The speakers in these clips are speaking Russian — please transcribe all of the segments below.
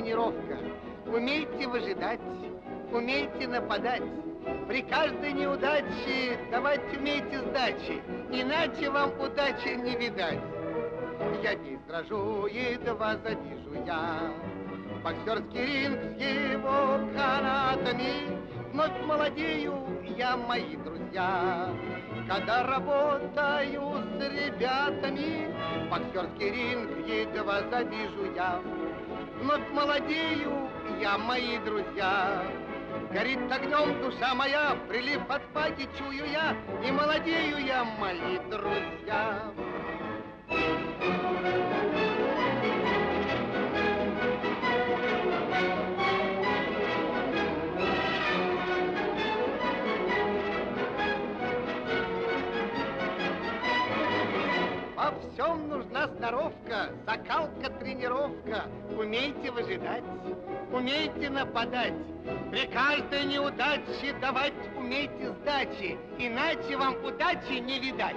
тренировка. Умейте выжидать, умейте нападать. При каждой неудаче давать умейте сдачи, иначе вам удачи не видать. Я не сражу, едва завижу я. Боксерский ринг с его канатами, Вновь молодею я, мои друзья. Когда работаю с ребятами, Боксерский ринг едва завижу я. Вновь молодею я, мои друзья. Горит огнем душа моя, прилив от паки чую я, И молодею я, мои друзья. Во всем нужна сноровка, закалка, тренировка. Умейте выжидать, умейте нападать. При каждой неудаче давать умейте сдачи, иначе вам удачи не видать.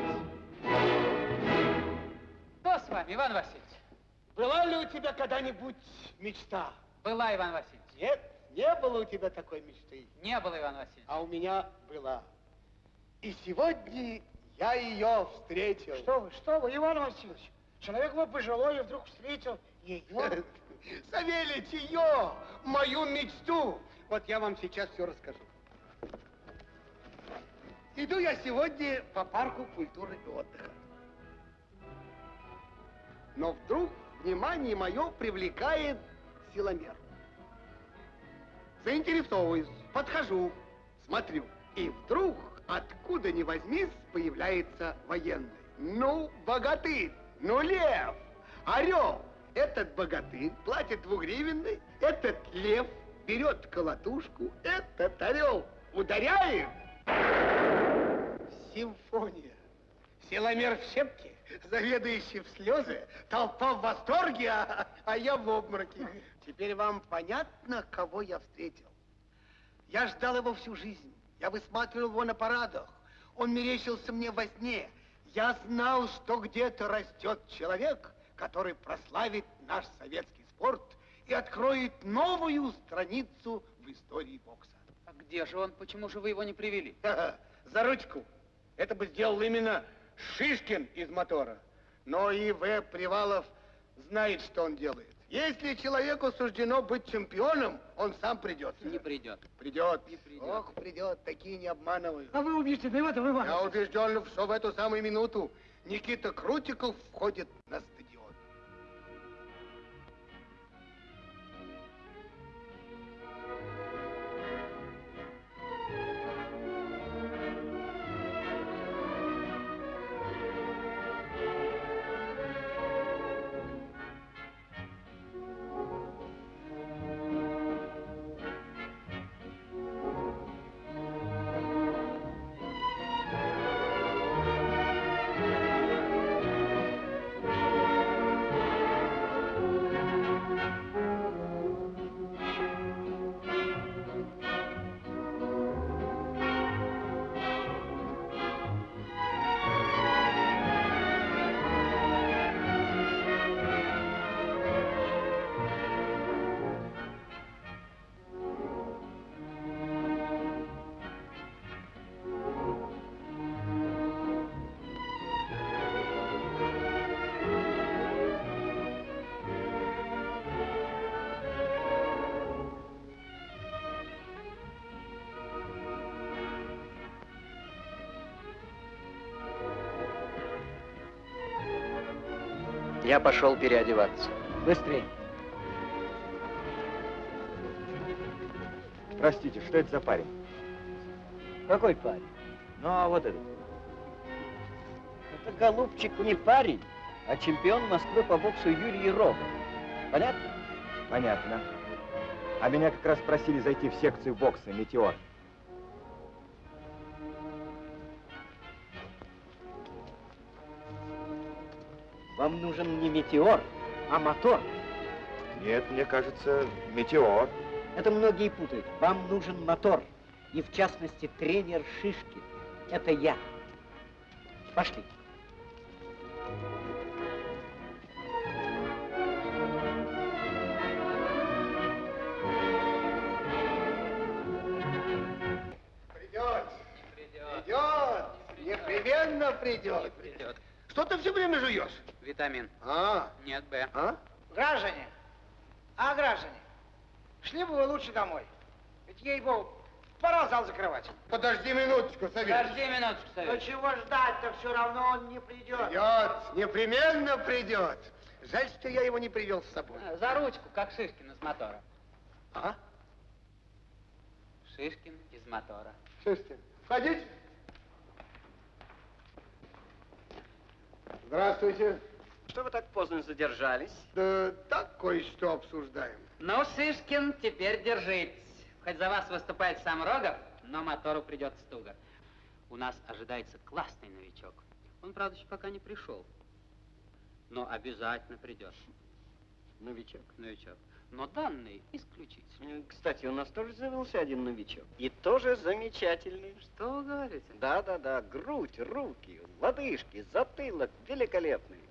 Что с вами, Иван Васильевич? Была ли у тебя когда-нибудь мечта? Была, Иван Васильевич. Нет, не было у тебя такой мечты. Не было, Иван Васильевич. А у меня была. И сегодня я ее встретил. Что вы, что вы, Иван Васильевич? Человек вы пожилой и вдруг встретил ее. Савельич, ее, мою мечту. Вот я вам сейчас все расскажу. Иду я сегодня по парку культуры и отдыха. Но вдруг внимание мое привлекает силомер. Заинтересовываюсь, подхожу, смотрю. И вдруг, откуда ни возьмись, появляется военный. Ну, богатырь, ну, лев, орел. Этот богатырь платит двугривенный, этот лев берет колотушку, этот орел ударяет. Симфония. Силомер в щепке, заведующий в слезы, толпа в восторге, а, а я в обмороке. Теперь вам понятно, кого я встретил? Я ждал его всю жизнь. Я высматривал его на парадах. Он мерещился мне во сне. Я знал, что где-то растет человек, который прославит наш советский спорт и откроет новую страницу в истории бокса. А где же он? Почему же вы его не привели? За ручку. Это бы сделал именно Шишкин из мотора. Но и В. Привалов знает, что он делает. Если человеку суждено быть чемпионом, он сам придет. Не придет. Придет. Не придет. Ох, придет, такие не обманывают. А вы убеждены в этом, Иван Я убежден, что в эту самую минуту Никита Крутиков входит на стадион. Я пошел переодеваться. Быстрее. Простите, что это за парень? Какой парень? Ну, а вот этот. Это, голубчик, не парень, а чемпион Москвы по боксу Юрий Рогов. Понятно? Понятно. А меня как раз просили зайти в секцию бокса «Метеор». Вам нужен не метеор, а мотор. Нет, мне кажется, метеор. Это многие путают. Вам нужен мотор. И в частности, тренер Шишки. Это я. Пошли. Придет. Придет. Непременно придет. Не придет. Что ты все время жуешь? Витамин. А, Нет, Б. а? Граждане, а граждане, шли бы вы лучше домой. Ведь, ей-богу, пора зал закрывать. Подожди минуточку, Савельич. Подожди минуточку, Но Савельич. чего ждать-то, все равно он не придет. Придет, непременно придет. Жаль, что я его не привел с собой. А, За ручку, как Шишкин из мотора. А? Шишкин из мотора. Слушайте, входите. Здравствуйте. Что вы так поздно задержались? Да так кое-что обсуждаем. Ну, Шишкин, теперь держитесь. Хоть за вас выступает сам Рогов, но мотору придется туго. У нас ожидается классный новичок. Он, правда, еще пока не пришел. Но обязательно придет. Новичок. Новичок. Но данные исключительно. Э, Кстати, у нас тоже завелся один новичок. И тоже замечательный. Что вы говорите? Да-да-да, грудь, руки, лодыжки, затылок великолепный.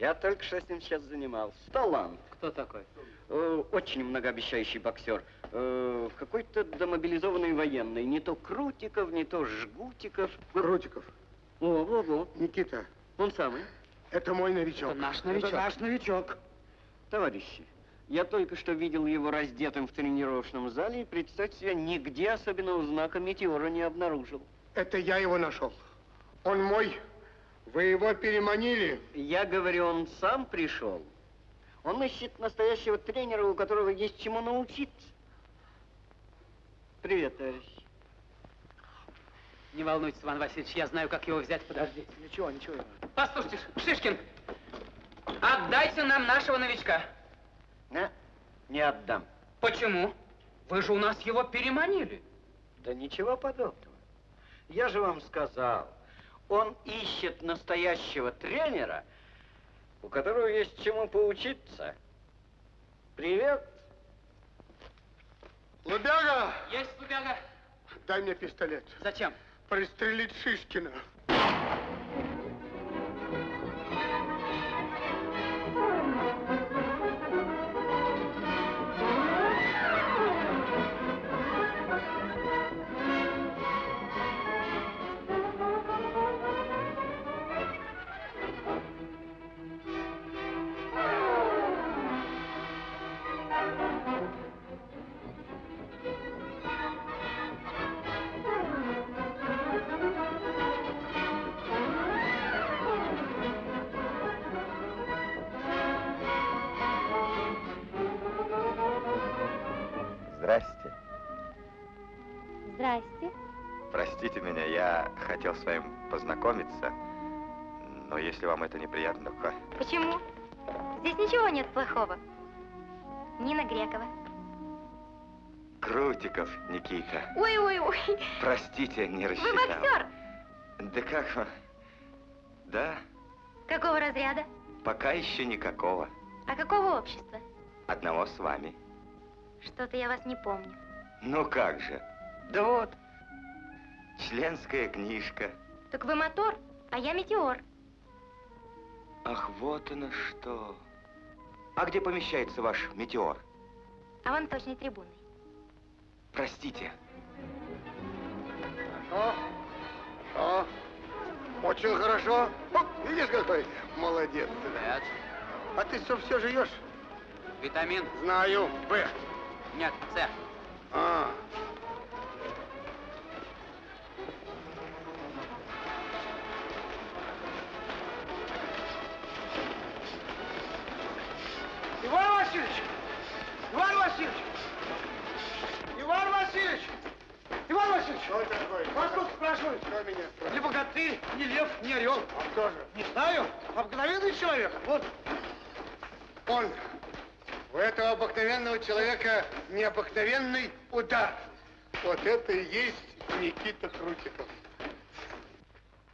Я только что с ним сейчас занимался. Талант. Кто такой? Э, очень многообещающий боксер. Э, какой-то домобилизованный военный. Не то Крутиков, не то Жгутиков. Крутиков, О, во, во. Никита, Он самый. это мой новичок. Это наш Это новичок. наш новичок. Товарищи, я только что видел его раздетым в тренировочном зале и, представьте себе, нигде особенного знака метеора не обнаружил. Это я его нашел. Он мой. Вы его переманили. Я говорю, он сам пришел. Он ищет настоящего тренера, у которого есть чему научиться. Привет, товарищ. Не волнуйтесь, Иван Васильевич, я знаю, как его взять, подождите. Ничего, ничего. Послушайте, Шишкин, отдайте нам нашего новичка. Не, не отдам. Почему? Вы же у нас его переманили. Да ничего подобного. Я же вам сказал, он ищет настоящего тренера, у которого есть чему поучиться. Привет. Лубяга, Есть, Лубяга. дай мне пистолет. Зачем? Пристрелить Шишкина. Хотел с вами познакомиться, но если вам это неприятно, то... Почему? Здесь ничего нет плохого. Нина Грекова. Крутиков, Никита. Ой-ой-ой, Простите, не вы рассчитал. боксер. Да как вам? Да, Какого разряда? пока еще никакого. А какого общества? Одного с вами. Что-то я вас не помню. Ну как же? Да вот, членская книжка. Так вы мотор, а я метеор. Ах, вот оно что. А где помещается ваш метеор? А вон точной трибуной. Простите. Хорошо, хорошо. Очень хорошо. О, видишь, какой молодец. ты, да? Нет. А ты что, все жуешь? Витамин? Знаю. Б. Нет, С. А. Иван Васильевич! Иван Васильевич! Иван Васильевич! Иван Васильевич! Что это такое? Вас тут спрашивают. Кто меня спрашивает? Не богатырь, не лев, не орел. А кто же? Не знаю, обыкновенный человек. Вот. Он. У этого обыкновенного человека необыкновенный удар. Вот это и есть Никита Крутиков.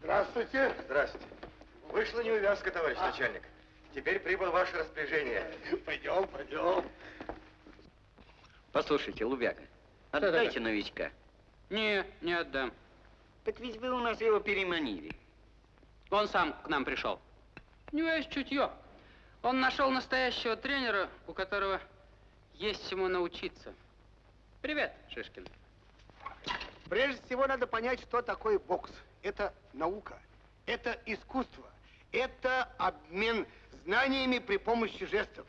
Здравствуйте. Здравствуйте. Вышла неувязка, товарищ начальник. Теперь прибыл ваше распоряжение. Пойдем, пойдем. Послушайте, Лубяга, такое? отдайте новичка. Не, не отдам. Так ведь вы у нас его переманили. Он сам к нам пришел. У него есть чутье. Он нашел настоящего тренера, у которого есть чему научиться. Привет, Шишкин. Прежде всего надо понять, что такое бокс. Это наука. Это искусство. Это обмен знаниями при помощи жестов.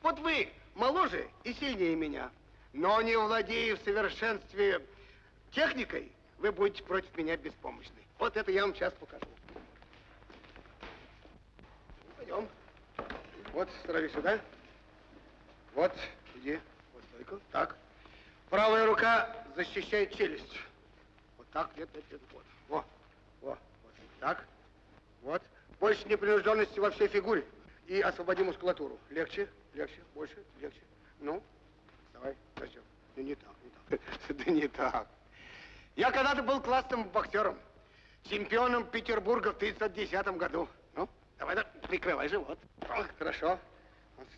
Вот вы моложе и сильнее меня, но не владея в совершенстве техникой, вы будете против меня беспомощны. Вот это я вам сейчас покажу. Пойдем. Вот, становись сюда. Вот, иди. Вот стойку. Так. Правая рука защищает челюсть. Вот так, нет, нет, нет. Вот. Во, во, вот. Так. Вот. Больше непринужденности во всей фигуре. И освободи мускулатуру. Легче, легче, больше, легче. Ну, давай, начнем. Ну, не так, не так. Да не так. Я когда-то был классным боксером. Чемпионом Петербурга в 1910 году. Ну, давай, да, прикрывай живот. О, хорошо.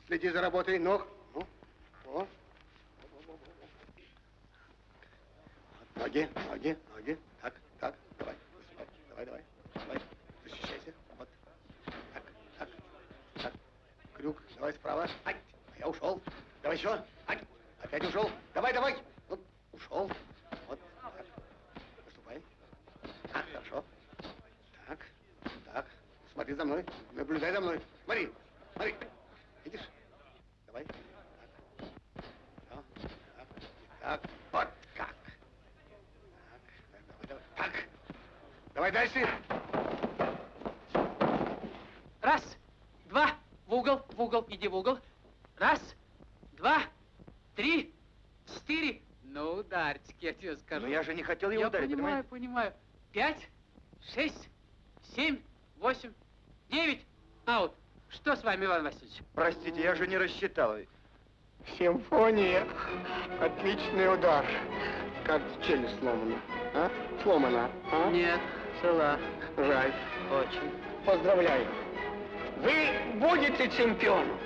Следи за работой ног. Ну, о. Ноги, ноги, ноги. Так, так, давай. Давай, давай, давай. Защищайся. Вот. Так, так, так. Давай справа. Ай, я ушел. Давай еще. Ай, опять ушел. Давай, давай. Вот, ушел. Вот, так. Наступай. Так, хорошо. Так, так. Смотри за мной. Наблюдай за мной. Смотри, смотри. Видишь? Давай. Так. Так. Так. Вот как. Так. Давай, давай. Так. Давай дальше. Раз, два, в угол, в угол, иди в угол. Раз, два, три, четыре. Ну, ударчик, я тебе скажу. Но я же не хотел его Я ударить, понимаю, понимаете? понимаю. Пять, шесть, семь, восемь, девять. Аут. Что с вами, Иван Васильевич? Простите, я же не рассчитал. Симфония. Отличный удар. Как челюсть сломана. А? Сломана. А? Нет, цела. Жаль. Очень. Поздравляю. Вы будете чемпионом.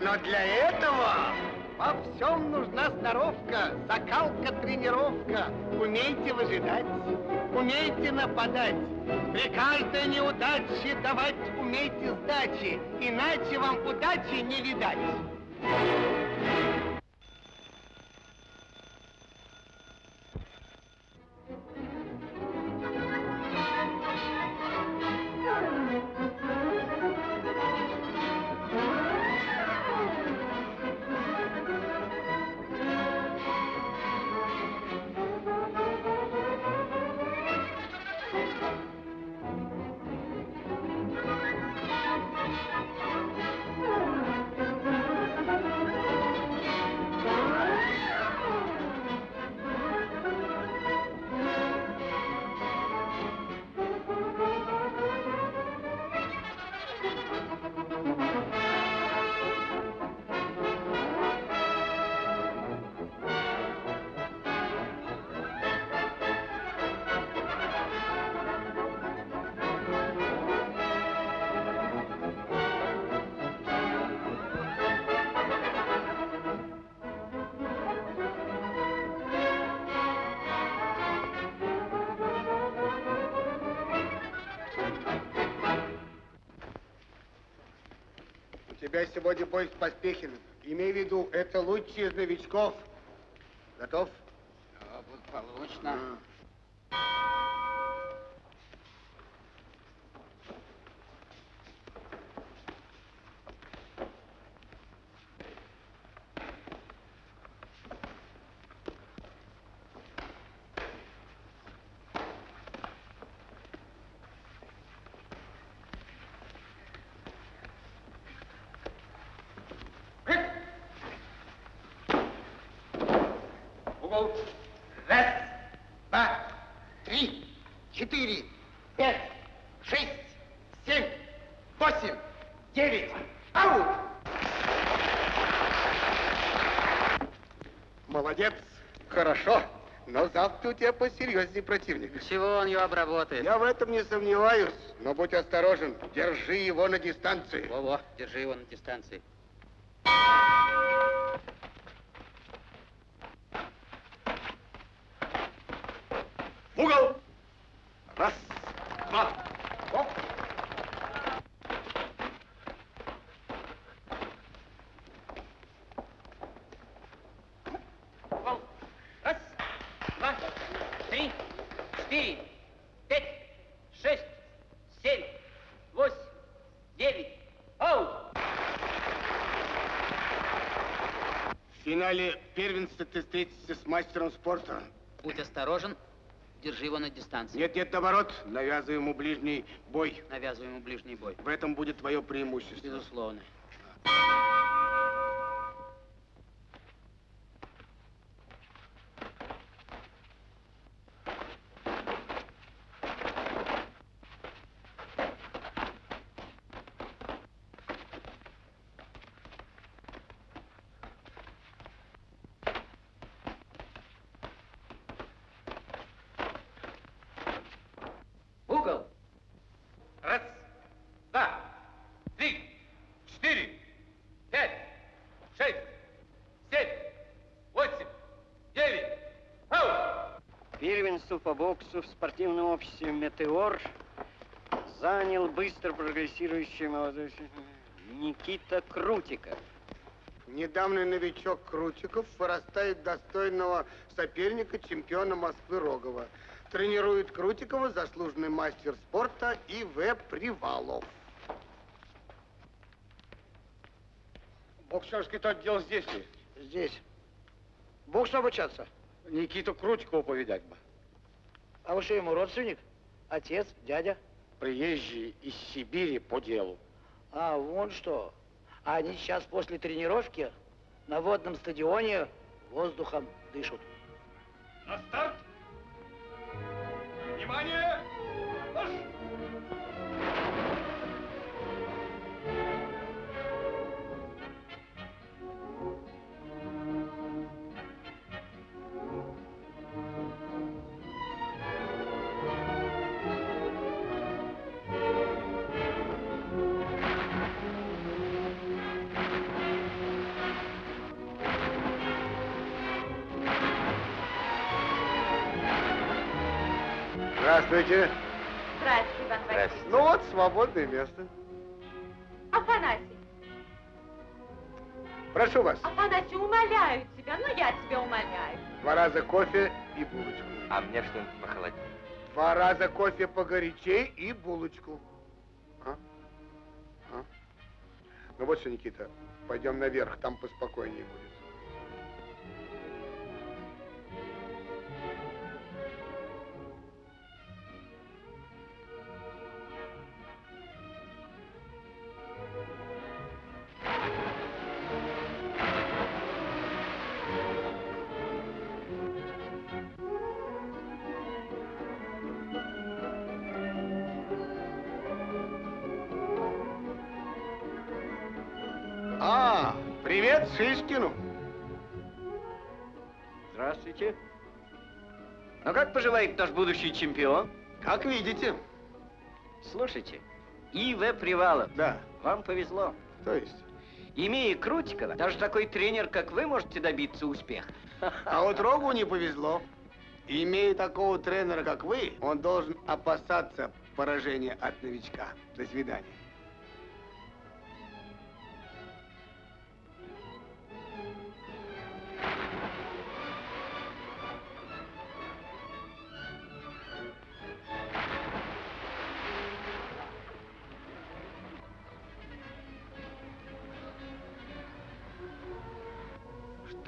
Но для этого во всем нужна сноровка, закалка, тренировка. Умейте выжидать, умейте нападать. При каждой неудаче давать умейте сдачи, иначе вам удачи не видать. Тебя сегодня бой с Поспехиным. Имей в виду, это лучший из новичков. Готов? Да, благополучно. Угол. Раз, два, три, четыре, пять, шесть, семь, восемь, девять. Аут! Молодец, хорошо. Но завтра у тебя посерьезнее противник. Чего он ее обработает? Я в этом не сомневаюсь, но будь осторожен, держи его на дистанции. Во-во, держи его на дистанции. В угол! Раз, два, оп. Гол. Раз, два, три, четыре, пять, шесть, семь, начале первенства ты встретишься с мастером спорта. Будь осторожен, держи его на дистанции. Нет, нет, наоборот, навязывай ему ближний бой. Навязывай ему ближний бой. В этом будет твое преимущество. Безусловно. Угол. Раз, два, три, четыре, пять, шесть, семь, восемь, девять. Ау! Первенство по боксу в спортивном обществе «Метеор» занял быстро прогрессирующий молодой Никита Крутиков. Недавний новичок Крутиков вырастает достойного соперника чемпиона Москвы Рогова. Тренирует Крутикова заслуженный мастер спорта И.В. Привалов. Боксерский отдел здесь ли? Здесь. Боксу обучаться? Никиту Крутикова повидать бы. А вы что, ему родственник? Отец, дядя? Приезжий из Сибири по делу. А, вон что. А они сейчас после тренировки на водном стадионе воздухом дышат. На старт! Внимание! Здравствуйте. Здравствуйте, Иван Васильевич. Ну вот, свободное место. Афанасий, Прошу вас. Афанасий, умоляю тебя, ну я тебя умоляю. Два раза кофе и булочку. А мне что-нибудь похолоднее. Два раза кофе погорячей и булочку. А? А? Ну вот что, Никита, пойдем наверх, там поспокойнее будет. А, привет Шишкину. Здравствуйте. Ну как поживает наш будущий чемпион? Как видите. Слушайте, И.В. Привалов. Да. Вам повезло. То есть? Имея Крутикова, даже такой тренер, как вы, можете добиться успеха. А вот Рогу не повезло. Имея такого тренера, как вы, он должен опасаться поражения от новичка. До свидания.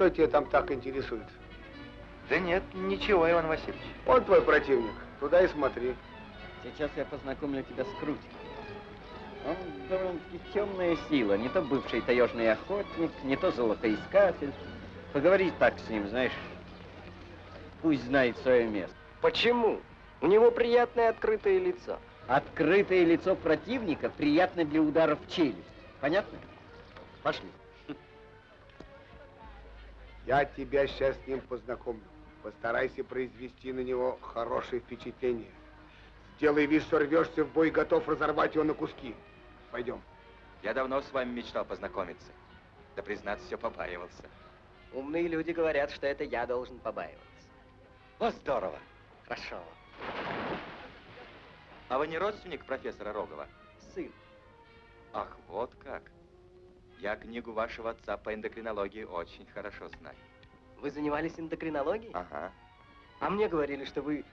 Что тебя там так интересует? Да нет, ничего, Иван Васильевич. Он твой противник. Туда и смотри. Сейчас я познакомлю тебя с Крутиковым. Он довольно-таки темная сила. Не то бывший таежный охотник, не то золотоискатель. Поговори так с ним, знаешь. Пусть знает свое место. Почему? У него приятное открытое лицо. Открытое лицо противника приятно для ударов в челюсть. Понятно? Пошли. Я тебя сейчас с ним познакомлю. Постарайся произвести на него хорошее впечатление. Сделай вид, что рвешься в бой и готов разорвать его на куски. Пойдем. Я давно с вами мечтал познакомиться. Да, признаться, все побаивался. Умные люди говорят, что это я должен побаиваться. Вот здорово. Хорошо. А вы не родственник профессора Рогова? Сын. Ах, вот как. Я книгу вашего отца по эндокринологии очень хорошо знаю. Вы занимались эндокринологией? Ага. А мне говорили, что вы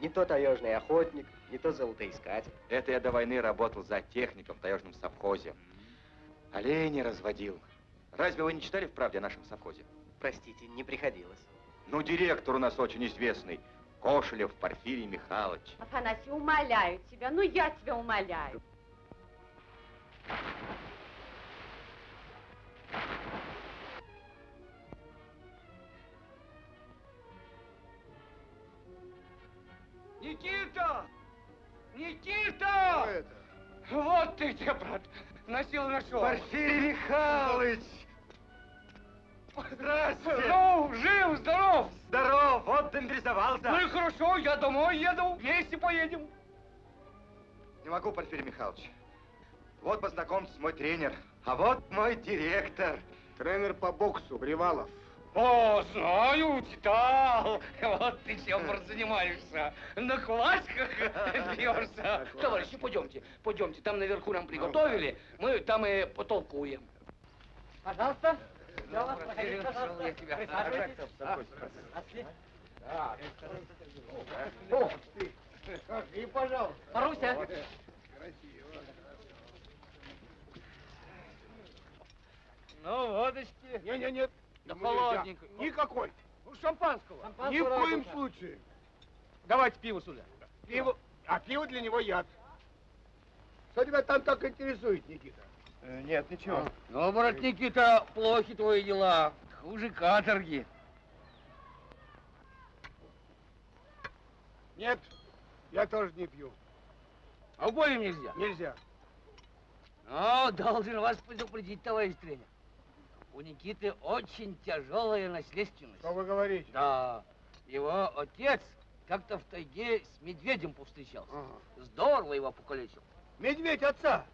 не то таежный охотник, не то золотоискатель. Это я до войны работал за техником в таежном совхозе. Оленей разводил. Разве вы не читали в правде о нашем совхозе? простите, не приходилось. Ну, директор у нас очень известный. Кошелев Порфирий Михайлович. Афанасий, умоляю тебя, ну я тебя умоляю. Никита! Никита! Вот ты где, брат. На силу нашел. Порфирий Михайлович! Здравствуйте. Ну, жив, здоров. Здоров, вот демобилизовался. Ну и хорошо, я домой еду. Вместе поедем. Не могу, Порфирий Михайлович. Вот познакомьтесь, мой тренер. А вот мой директор. Тренер по боксу, Привалов. О, знаю, читал. Вот ты чем занимаешься. На классиках бьешься. Товарищи, пойдемте, пойдемте. Там наверху нам приготовили. Мы там и потолкуем. Пожалуйста. И, пожалуйста. Маруся. Ну, водочки. Не-не-не. Да холодненько. Никакой. Ну, шампанского. Ни в коем случае. Давайте пиво сюда. Пиво, а пиво для него яд. Что тебя там так интересует, Никита? Нет, ничего. Ну, брат Никита, плохи твои дела. Хуже каторги. Нет, я тоже не пью. А обоим нельзя. Нельзя. Но должен вас предупредить, товарищ тренер. У Никиты очень тяжелая наследственность. Что вы говорите? Да. Его отец как-то в тайге с медведем повстречался. Ага. Здорово его покалечил. Медведь отца.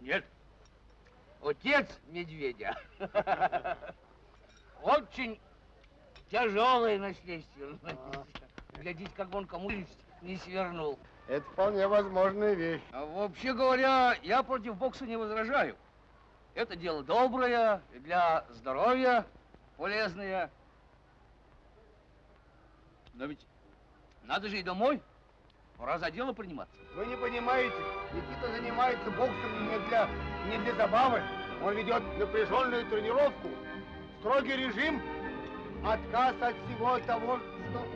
Нет. Отец медведя. Очень тяжелая наследственность. Глядите, как он кому не свернул. Это вполне возможная вещь. А вообще говоря, я против бокса не возражаю. Это дело доброе, для здоровья полезное. Но ведь надо же и домой. Пора за дело приниматься. Вы не понимаете, Никита занимается боксом не для, не для забавы. Он ведет напряженную тренировку, строгий режим, отказ от всего того, что...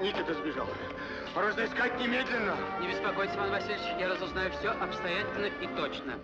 Никита сбежал. Разыскать немедленно. Не беспокойтесь, Иван Васильевич, я разузнаю все обстоятельно и точно.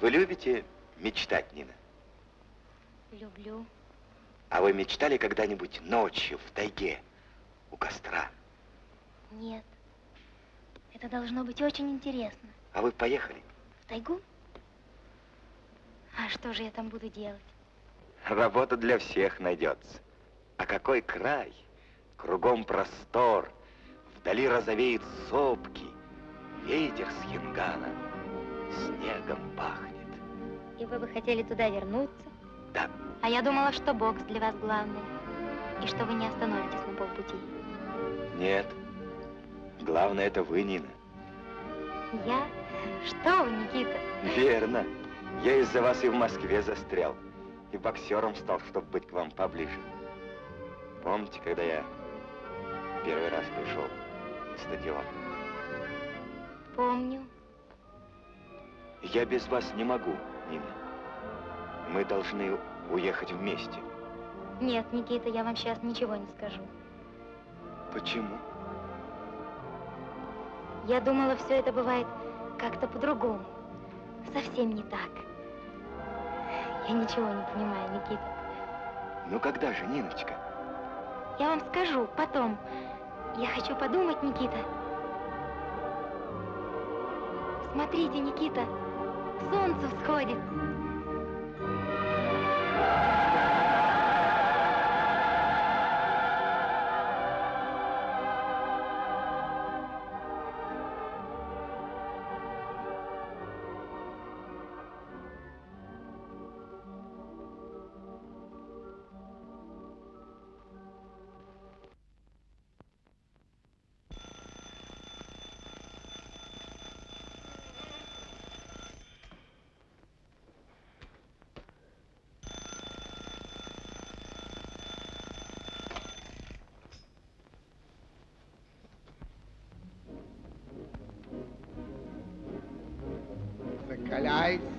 Вы любите мечтать, Нина? Люблю. А вы мечтали когда-нибудь ночью в тайге у костра? Нет. Это должно быть очень интересно. А вы поехали? В тайгу? А что же я там буду делать? Работа для всех найдется. А какой край? Кругом простор. Вдали розовеют сопки. Ветер с Хингана снегом пахнет. И вы бы хотели туда вернуться? Да. А я думала, что бокс для вас главное. И что вы не остановитесь на полпути. Нет. Главное, это вы, Нина. Я? Что вы, Никита? Верно. Я из-за вас и в Москве застрял. И боксером стал, чтобы быть к вам поближе. Помните, когда я первый раз пришел на стадион? Помню. Я без вас не могу, Нина. Мы должны уехать вместе. Нет, Никита, я вам сейчас ничего не скажу. Почему? Я думала, все это бывает как-то по-другому. Совсем не так. Я ничего не понимаю, Никита. Ну когда же, Ниночка? Я вам скажу потом. Я хочу подумать, Никита. Смотрите, Никита, солнце всходит.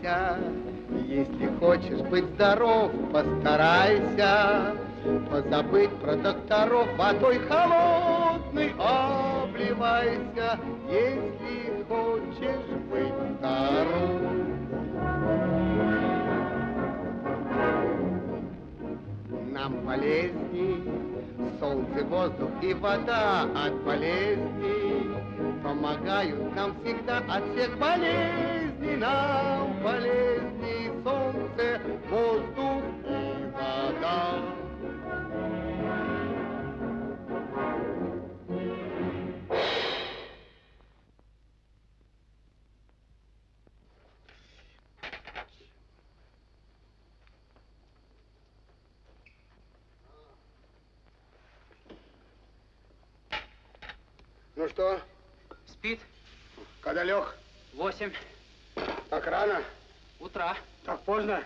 Закаляйся, если хочешь быть здоров, постарайся. Позабыть про докторов, водой холодной обливайся, если хочешь быть здоров. Нам полезней солнце, воздух и вода от болезней помогают нам всегда от всех болезней. Нам полезней солнце, воздух и вода. Ну что, Спит? когда лег? Восемь Так рано? утра. Так поздно?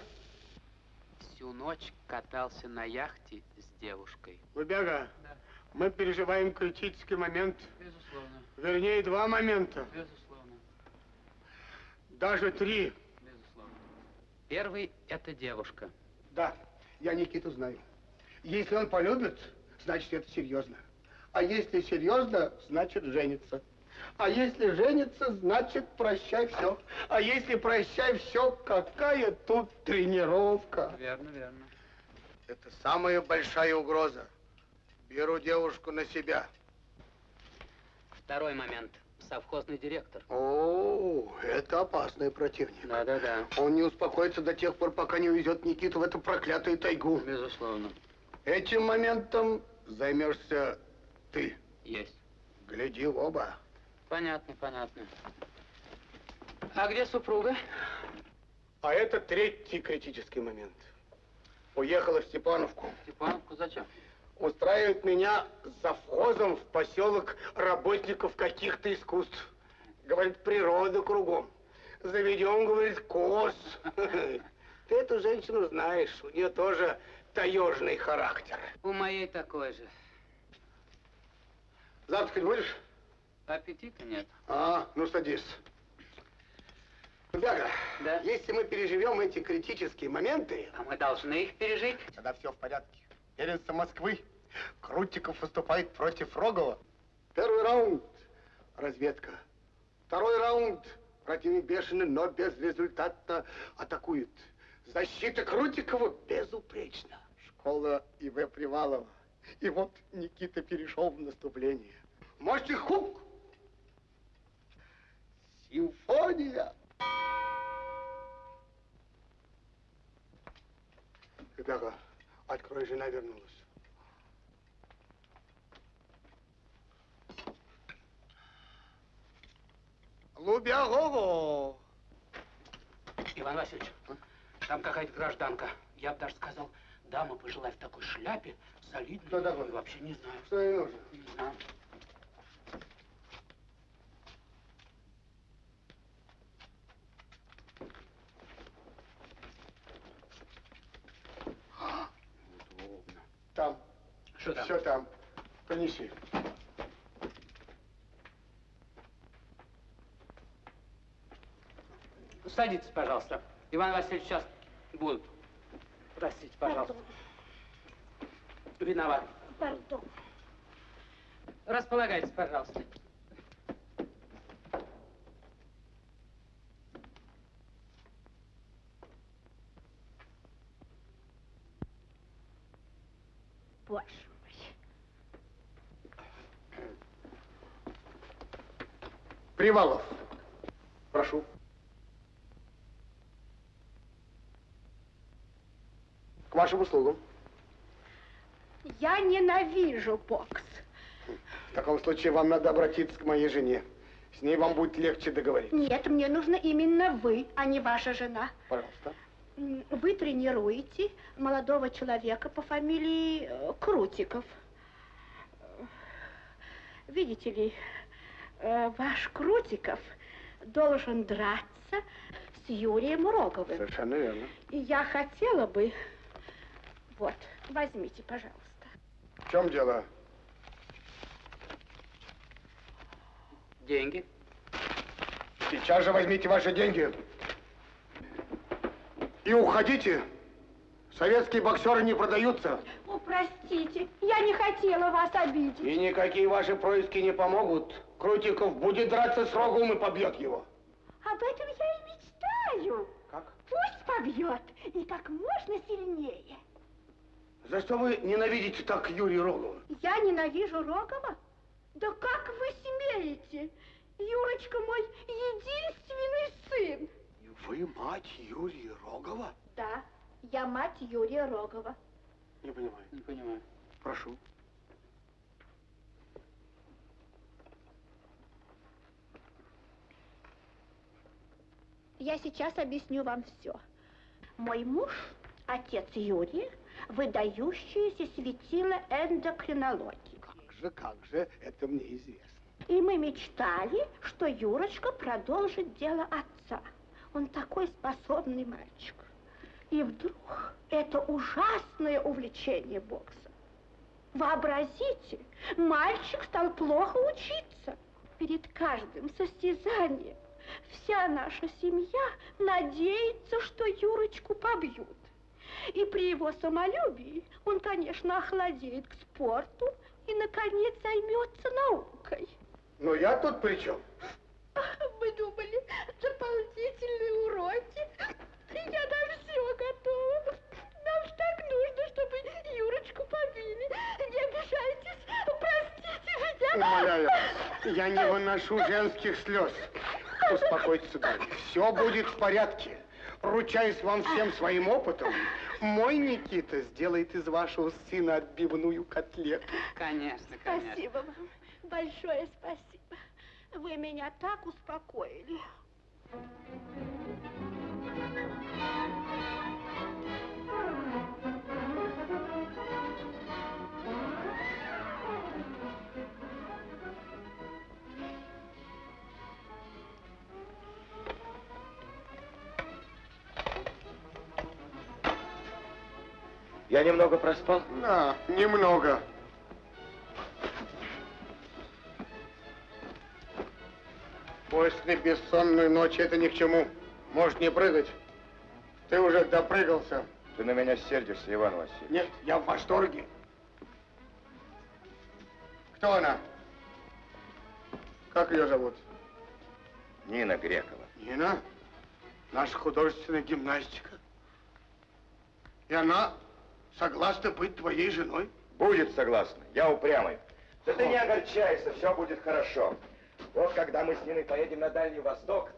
Всю ночь катался на яхте с девушкой. Выбега, Да. мы переживаем критический момент. Безусловно, Вернее, два момента. безусловно, Даже три. безусловно. Первый – это девушка. Да, я Никиту знаю. Если он полюбит, значит, это серьезно. А если серьезно, значит, женится. А если женится, значит, прощай все. А если прощай все, какая тут тренировка? Верно, верно. Это самая большая угроза. Беру девушку на себя. Второй момент. Совхозный директор. О, это опасный противник. Да-да-да. Он не успокоится до тех пор, пока не увезет Никиту в эту проклятую тайгу. Безусловно. Этим моментом займешься ты. Есть. Гляди в оба. Понятно, понятно. А где супруга? А это третий критический момент. Уехала в Степановку. Степановку зачем? Устраивает меня завхозом в поселок работников каких-то искусств. Говорит, природа кругом. Заведем, говорит, коз. Ты эту женщину знаешь, у нее тоже таежный характер. У моей такой же. Завтракать будешь? Аппетита нет. А, ну садись. Бяга, Да? если мы переживем эти критические моменты, А мы должны их пережить? тогда все в порядке. Первенство Москвы. Крутиков выступает против Рогова. Первый раунд – разведка. Второй раунд – Противник бешеный, но безрезультатно атакует. Защита Крутикова безупречна. Школа И.В. Привалова. И вот Никита перешел в наступление. Мощный хук! Симфония! Ребята, открой, жена вернулась. Лубягово! Иван Васильевич, там какая-то гражданка. Я бы даже сказал, дама пожила в такой шляпе, солидной. Кто такой? Вообще не знаю. Что ей нужно? Не знаю. Удобно. Там. Что там? Все там. Принеси. Садитесь, пожалуйста. Иван Васильевич сейчас будут. Простите, пожалуйста. Виноват. Пардон. Располагайтесь, пожалуйста. Боже мой. Привалов. Прошу. К вашим услугам. Я ненавижу бокс. В таком случае вам надо обратиться к моей жене. С ней вам будет легче договориться. Нет, мне нужно именно вы, а не ваша жена. Пожалуйста. Вы тренируете молодого человека по фамилии э, Крутиков. Э, Видите ли, э, ваш Крутиков должен драться с Юрием Роговым. Совершенно верно. И я хотела бы... Вот, возьмите, пожалуйста. В чем дело? Деньги. Сейчас же возьмите ваши деньги. И уходите. Советские боксеры не продаются. О, простите, я не хотела вас обидеть. И никакие ваши происки не помогут. Крутиков будет драться с Роговым и побьет его. Об этом я и мечтаю. Как? Пусть побьет, и как можно сильнее. За что вы ненавидите так Юрия Рогова? Я ненавижу Рогова? Да как вы смеете? Юрочка мой единственный сын. Вы мать Юрия Рогова? Да, я мать Юрия Рогова. Не понимаю. Не понимаю. Прошу. Я сейчас объясню вам все. Мой муж, отец Юрия, выдающееся светило эндокринологии. Как же, как же, это мне известно. И мы мечтали, что Юрочка продолжит дело отца. Он такой способный мальчик. И вдруг это ужасное увлечение боксом. Вообразите, мальчик стал плохо учиться. Перед каждым состязанием вся наша семья надеется, что Юрочку побьют. И при его самолюбии он, конечно, охладеет к спорту и, наконец, займется наукой. Но я тут при чем? Мы думали, дополнительные уроки. Я даже все готова. Нам же так нужно, чтобы Юрочку побили. Не обижайтесь, простите меня. Умоляю, я не выношу женских слез. Успокойтесь, сударь. Все будет в порядке. Ручаюсь вам всем своим опытом. Мой Никита сделает из вашего сына отбивную котлету. Конечно, конечно. Спасибо вам. Большое спасибо. Вы меня так успокоили. Я немного проспал. Да, немного. После бессонной ночи это ни к чему. Можешь не прыгать. Ты уже допрыгался. Ты на меня сердишься, Иван Васильевич. Нет, я в восторге. Кто она? Как ее зовут? Нина Грекова. Нина, наша художественная гимнастика. И она согласна быть твоей женой? Будет согласна. Я упрямый. Да ты не огорчайся, все будет хорошо. Вот когда мы с Ниной поедем на Дальний Восток,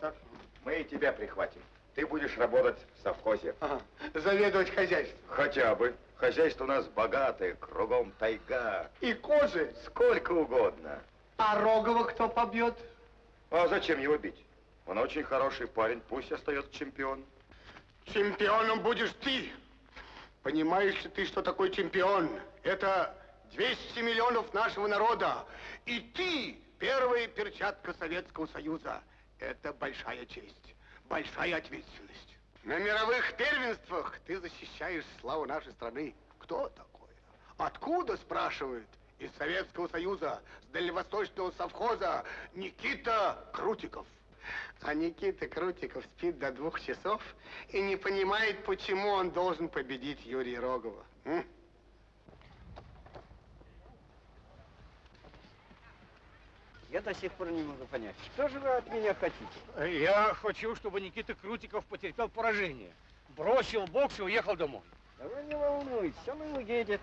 мы и тебя прихватим. Ты будешь работать в совхозе. Ага. Заведовать хозяйством. Хотя бы. Хозяйство у нас богатое, кругом тайга. И козы. Сколько угодно. А Рогова кто побьет? А зачем его бить? Он очень хороший парень, пусть остается чемпион. Чемпионом будешь ты. Понимаешь ли ты, что такое чемпион? Это 200 миллионов нашего народа. И ты первая перчатка Советского Союза. Это большая честь, большая ответственность. На мировых первенствах ты защищаешь славу нашей страны. Кто такой? Откуда, спрашивают? Из Советского Союза, с Дальневосточного совхоза Никита Крутиков. А Никита Крутиков спит до двух часов и не понимает, почему он должен победить Юрия Рогова. М? Я до сих пор не могу понять, что же вы от меня хотите? Я хочу, чтобы Никита Крутиков потерпел поражение. Бросил бокс и уехал домой. Да вы не волнуйтесь, он и уедет.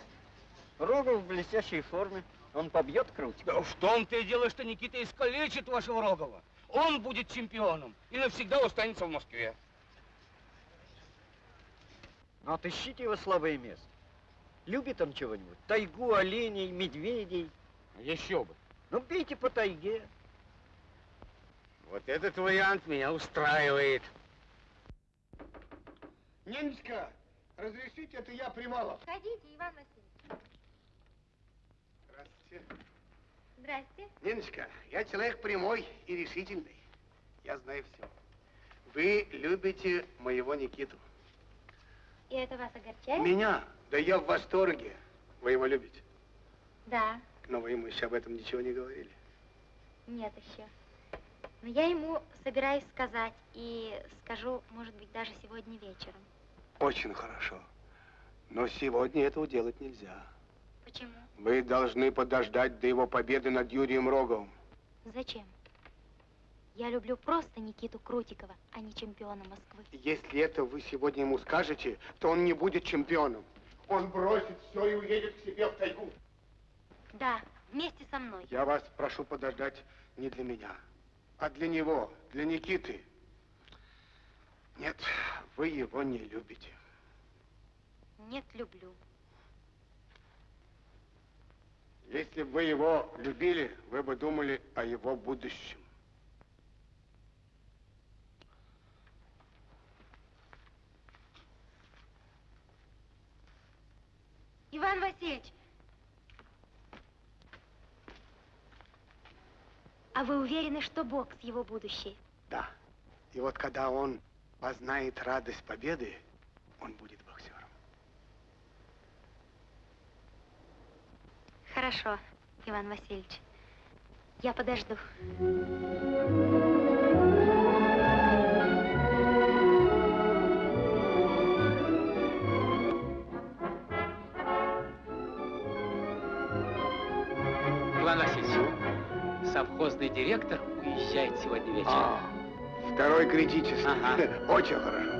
Рогов в блестящей форме. Он побьет Крутикова. Да в том-то и дело, что Никита искалечит вашего Рогова. Он будет чемпионом и навсегда останется в Москве. Ну, отыщите его слабое место. Любит он чего-нибудь? Тайгу, оленей, медведей. Еще бы. Ну, бейте по тайге. Вот этот вариант меня устраивает. Ниночка, разрешите, это я Привалов. Входите, Иван Васильевич. Здравствуйте. Здрасте. Ниночка, я человек прямой и решительный. Я знаю все. Вы любите моего Никиту. И это вас огорчает? Меня? Да я в восторге. Вы его любите. Да, Но вы ему еще об этом ничего не говорили. нет еще. Но я ему собираюсь сказать и скажу, может быть, даже сегодня вечером. Очень хорошо. Но сегодня этого делать нельзя. Почему? Вы должны подождать до его победы над Юрием Роговым. Зачем? Я люблю просто Никиту Крутикова, а не чемпиона Москвы. Если это вы сегодня ему скажете, то он не будет чемпионом. Он бросит все и уедет к себе в тайгу. Да, вместе со мной. Я вас прошу подождать не для меня, а для него, для Никиты. Нет, вы его не любите. Нет, люблю. Если бы вы его любили, вы бы думали о его будущем. Иван Васильевич! А вы уверены, что бокс его будущее? Да. И вот когда он познает радость победы, он будет боксером. Хорошо, Иван Васильевич. Я подожду. Иван Васильевич, совхозный директор уезжает сегодня вечером. А, второй критический. Ага. Очень хорошо.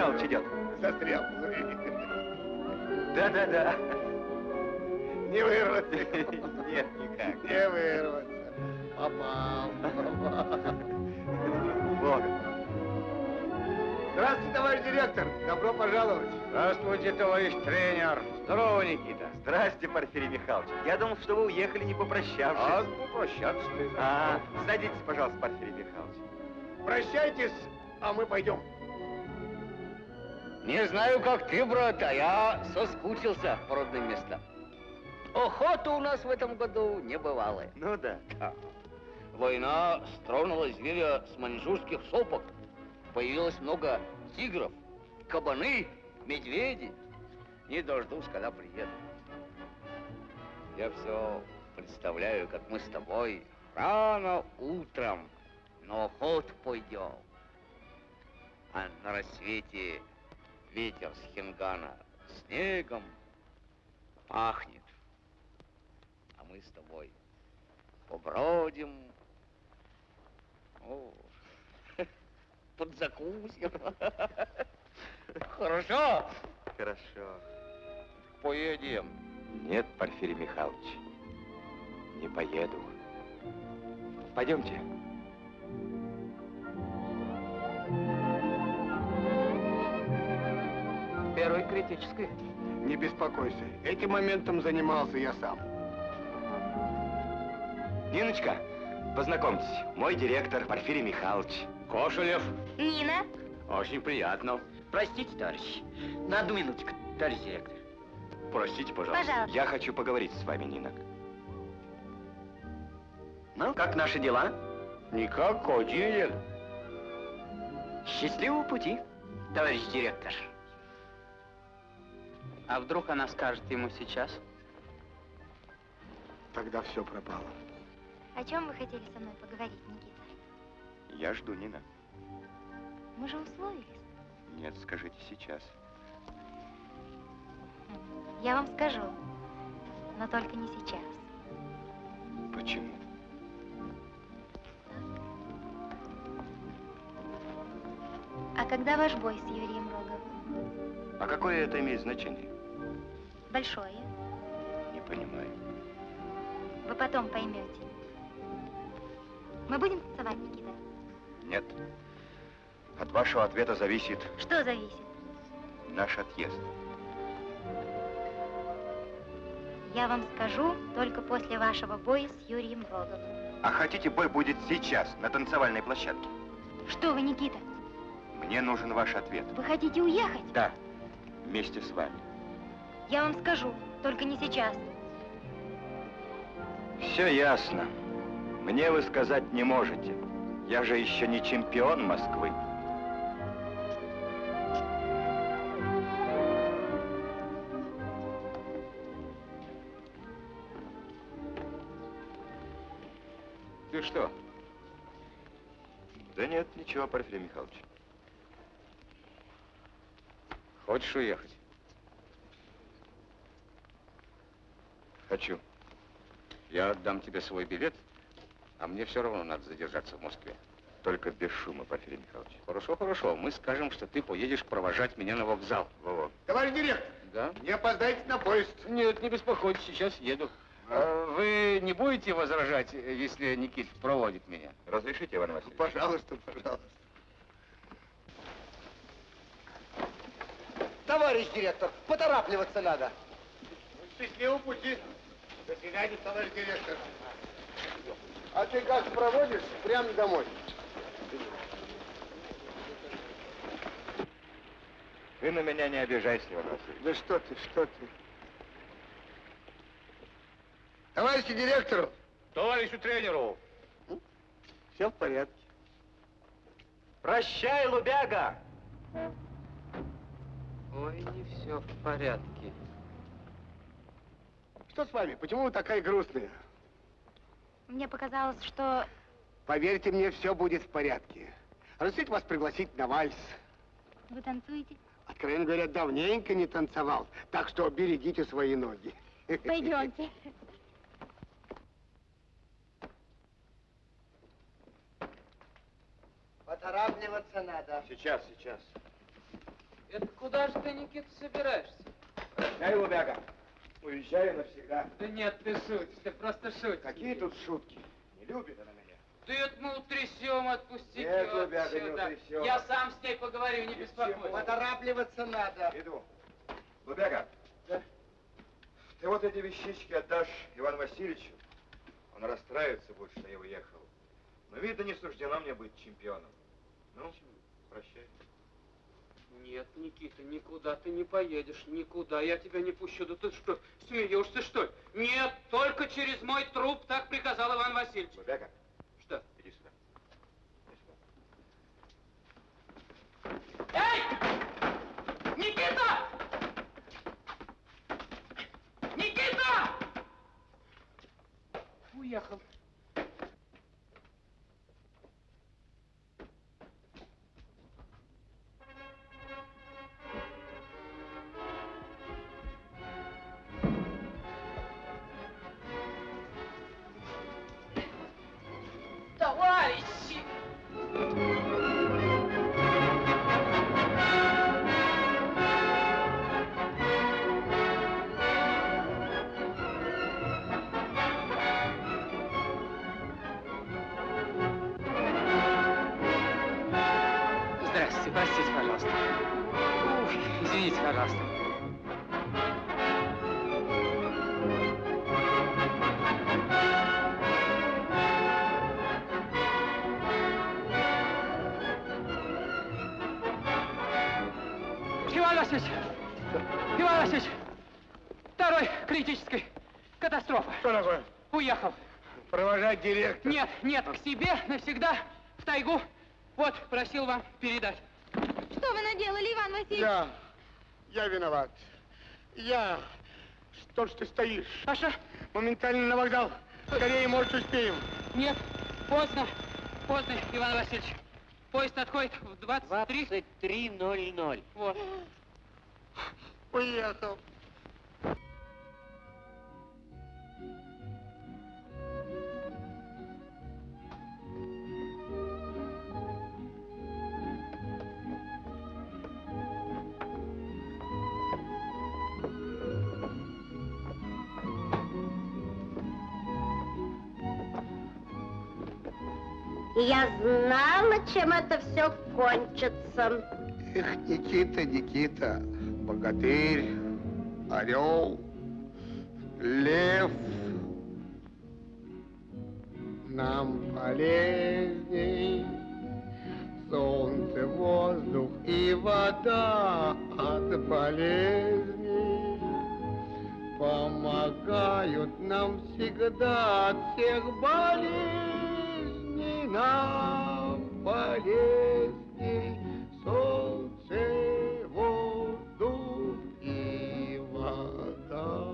Михайлович идет. Застрял. Да-да-да. Не вырваться. Нет, никак. Не вырваться. Попал. Вот. Здравствуйте, товарищ директор. Добро пожаловать. Здравствуйте, товарищ тренер. Здорово, Никита. Здрасте, Порфирий Михайлович. Я думал, что вы уехали, не попрощавшись. А попрощаться ты А, садитесь, пожалуйста, Порфирий Михайлович. Прощайтесь, а мы пойдем. Не знаю, как ты, брат, а я соскучился по родным местам. Охота у нас в этом году небывалая. Ну да. Да. Война стронула зверя с маньчжурских сопок. Появилось много тигров, кабаны, медведи. Не дождусь, когда приеду. Я все представляю, как мы с тобой рано утром на охоту пойдем. А на рассвете ветер с хингана снегом пахнет. А мы с тобой побродим, о, подзакусим. Хорошо? Хорошо. Поедем. Нет, Порфирий Михайлович, не поеду. Пойдемте. Первый критический. Не беспокойся, этим моментом занимался я сам. Ниночка, познакомьтесь, мой директор Порфирий Михайлович. Кошелев. Нина, Очень приятно. Простите, товарищ, на одну минутку, товарищ директор. Простите, пожалуйста. Пожалуйста. Я хочу поговорить с вами, Нина. Ну, как наши дела? Никак, один. Счастливого пути. Товарищ директор, А вдруг она скажет ему сейчас? Тогда все пропало. о чем вы хотели со мной поговорить, Никита? Я жду, Нина. Мы же условились. Нет, скажите сейчас. Я вам скажу, но только не сейчас. Почему? А когда ваш бой с Юрием Роговым? А какое это имеет значение? Большое. Не понимаю. Вы потом поймете. Мы будем танцевать, Никита? Нет. От вашего ответа зависит Что зависит? наш отъезд. Я вам скажу только после вашего боя с Юрием Роговым. А хотите, бой будет сейчас, на танцевальной площадке? Что вы, Никита, Мне нужен ваш ответ. вы хотите уехать? Да, вместе с вами. Я вам скажу, только не сейчас. Все ясно. Мне вы сказать не можете. Я же еще не чемпион Москвы. Ты что? Да нет, ничего, Порфирий Михайлович. Хочешь уехать? Хочу. Я отдам тебе свой билет, а мне все равно надо задержаться в Москве. Только без шума, Порфирий Михайлович. Хорошо, хорошо. Мы скажем, что ты поедешь провожать меня на вокзал. Во-во. Товарищ директор, Да? не опоздайте на поезд. Нет, не беспокойтесь, сейчас еду. А вы не будете возражать, если Никит проводит меня? Разрешите, Иван Васильевич? Пожалуйста, пожалуйста. Товарищ директор, поторапливаться надо. Счастливого пути. До свидания, товарищ директор. А ты как проводишь? Прямо домой. Ты на меня не обижайся, Иван Васильевич. Да что ты, что ты. Товарищу директору, Товарищу тренеру! все в порядке. Прощай, Лубяга! Ой, не все в порядке. Что с вами? Почему вы такая грустная? Мне показалось, что... Поверьте мне, все будет в порядке. Разрешите вас пригласить на вальс. Вы танцуете? Откровенно говоря, давненько не танцевал, так что берегите свои ноги. Пойдемте. Поторапливаться надо. Сейчас, сейчас. Это куда же ты, Никита, собираешься? Дай, Лубяга, уезжаю навсегда. Да нет, ты шутишь, ты просто шутишь. Какие тут шутки? Не любит она меня. Да это мы утрясем, отпусти Нет, её Лубяга, не отсюда. утрясем. Я сам с ней поговорю, не беспокойся. Поторапливаться надо. Иду. Лубяга, ты вот эти вещички отдашь Ивану Васильевичу. Он расстраивается будет, что я уехал. Но, видно, не суждено мне быть чемпионом. Ну, прощай. Нет, Никита, никуда ты не поедешь, никуда. Я тебя не пущу. Да ты что, смеешься, что ли? Нет, только через мой труп, так приказал Иван Васильевич. Лубяга, Что? иди сюда. Иди сюда. Эй! Никита! Никита! уехал. Директор. Нет, нет, к себе навсегда, в тайгу. Вот, просил вам передать. Что вы наделали, Иван Васильевич? Я, я виноват. Я, что ж ты стоишь? Паша? Моментально на вокзал. Скорее, может, успеем. Нет, поздно, поздно, Иван Васильевич. Поезд отходит в 23... 23.00. Вот. Уехал. Я знала, чем это все кончится. Эх, Никита, Никита, богатырь, орел, лев. Нам полезней солнце, воздух и вода от болезней помогают нам всегда от всех болезней нам полезней солнце, воздух и вода.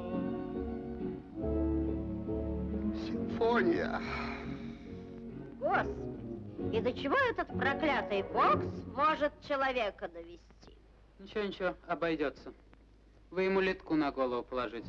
Симфония. Господи, и до чего этот проклятый бокс может человека довести? Ничего, ничего, обойдется. Вы ему литку на голову положите.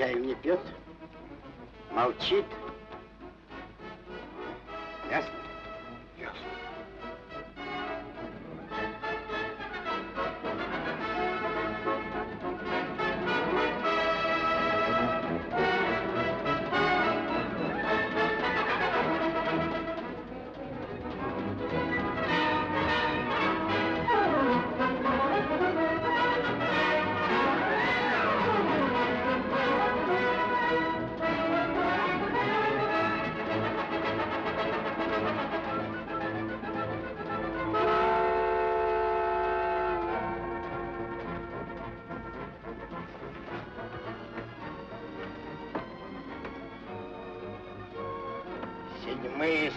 Чаю не пьет, молчит.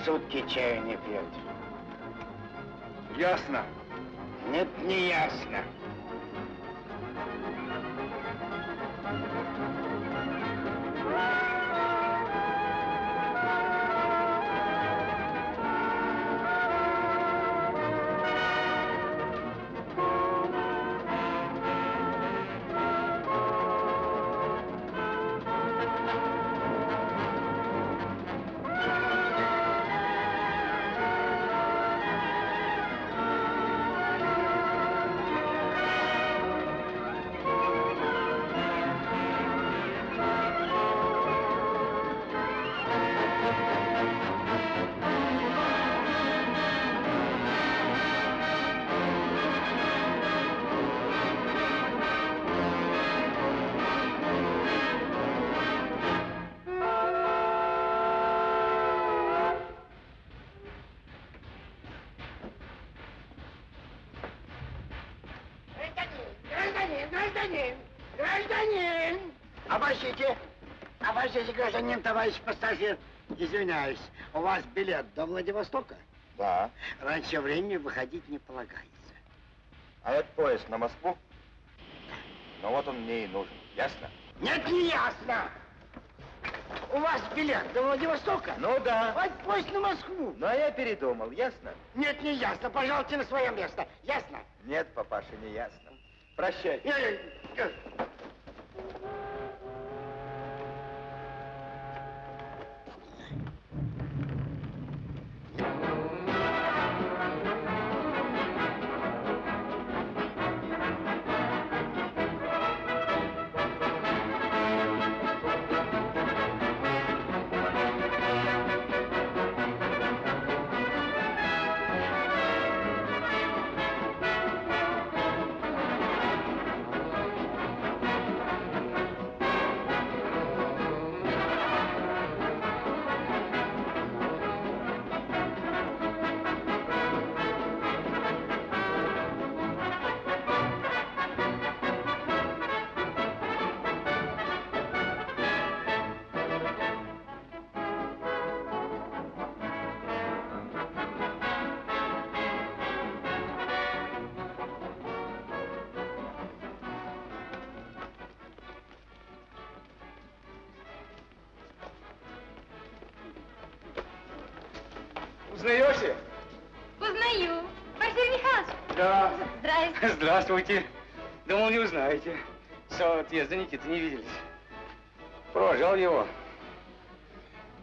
Сутки чаю не пьет. Ясно. Нет, не ясно. Товарищ пассажир. Извиняюсь, у вас билет до Владивостока? Да. Раньше времени выходить не полагается. А этот поезд на Москву? Ну вот он мне и нужен, ясно? Нет, не ясно. У вас билет до Владивостока? Ну да. Вот поезд на Москву. Но я передумал, ясно? Нет, не ясно. Пожалуйте на свое место. Ясно? Нет, папаша, не ясно. Прощай. Э, э, Узнаете? Да. Здравствуйте. Здравствуйте. Думал, не узнаете. С отъезда Никиты не виделись. Провожал его.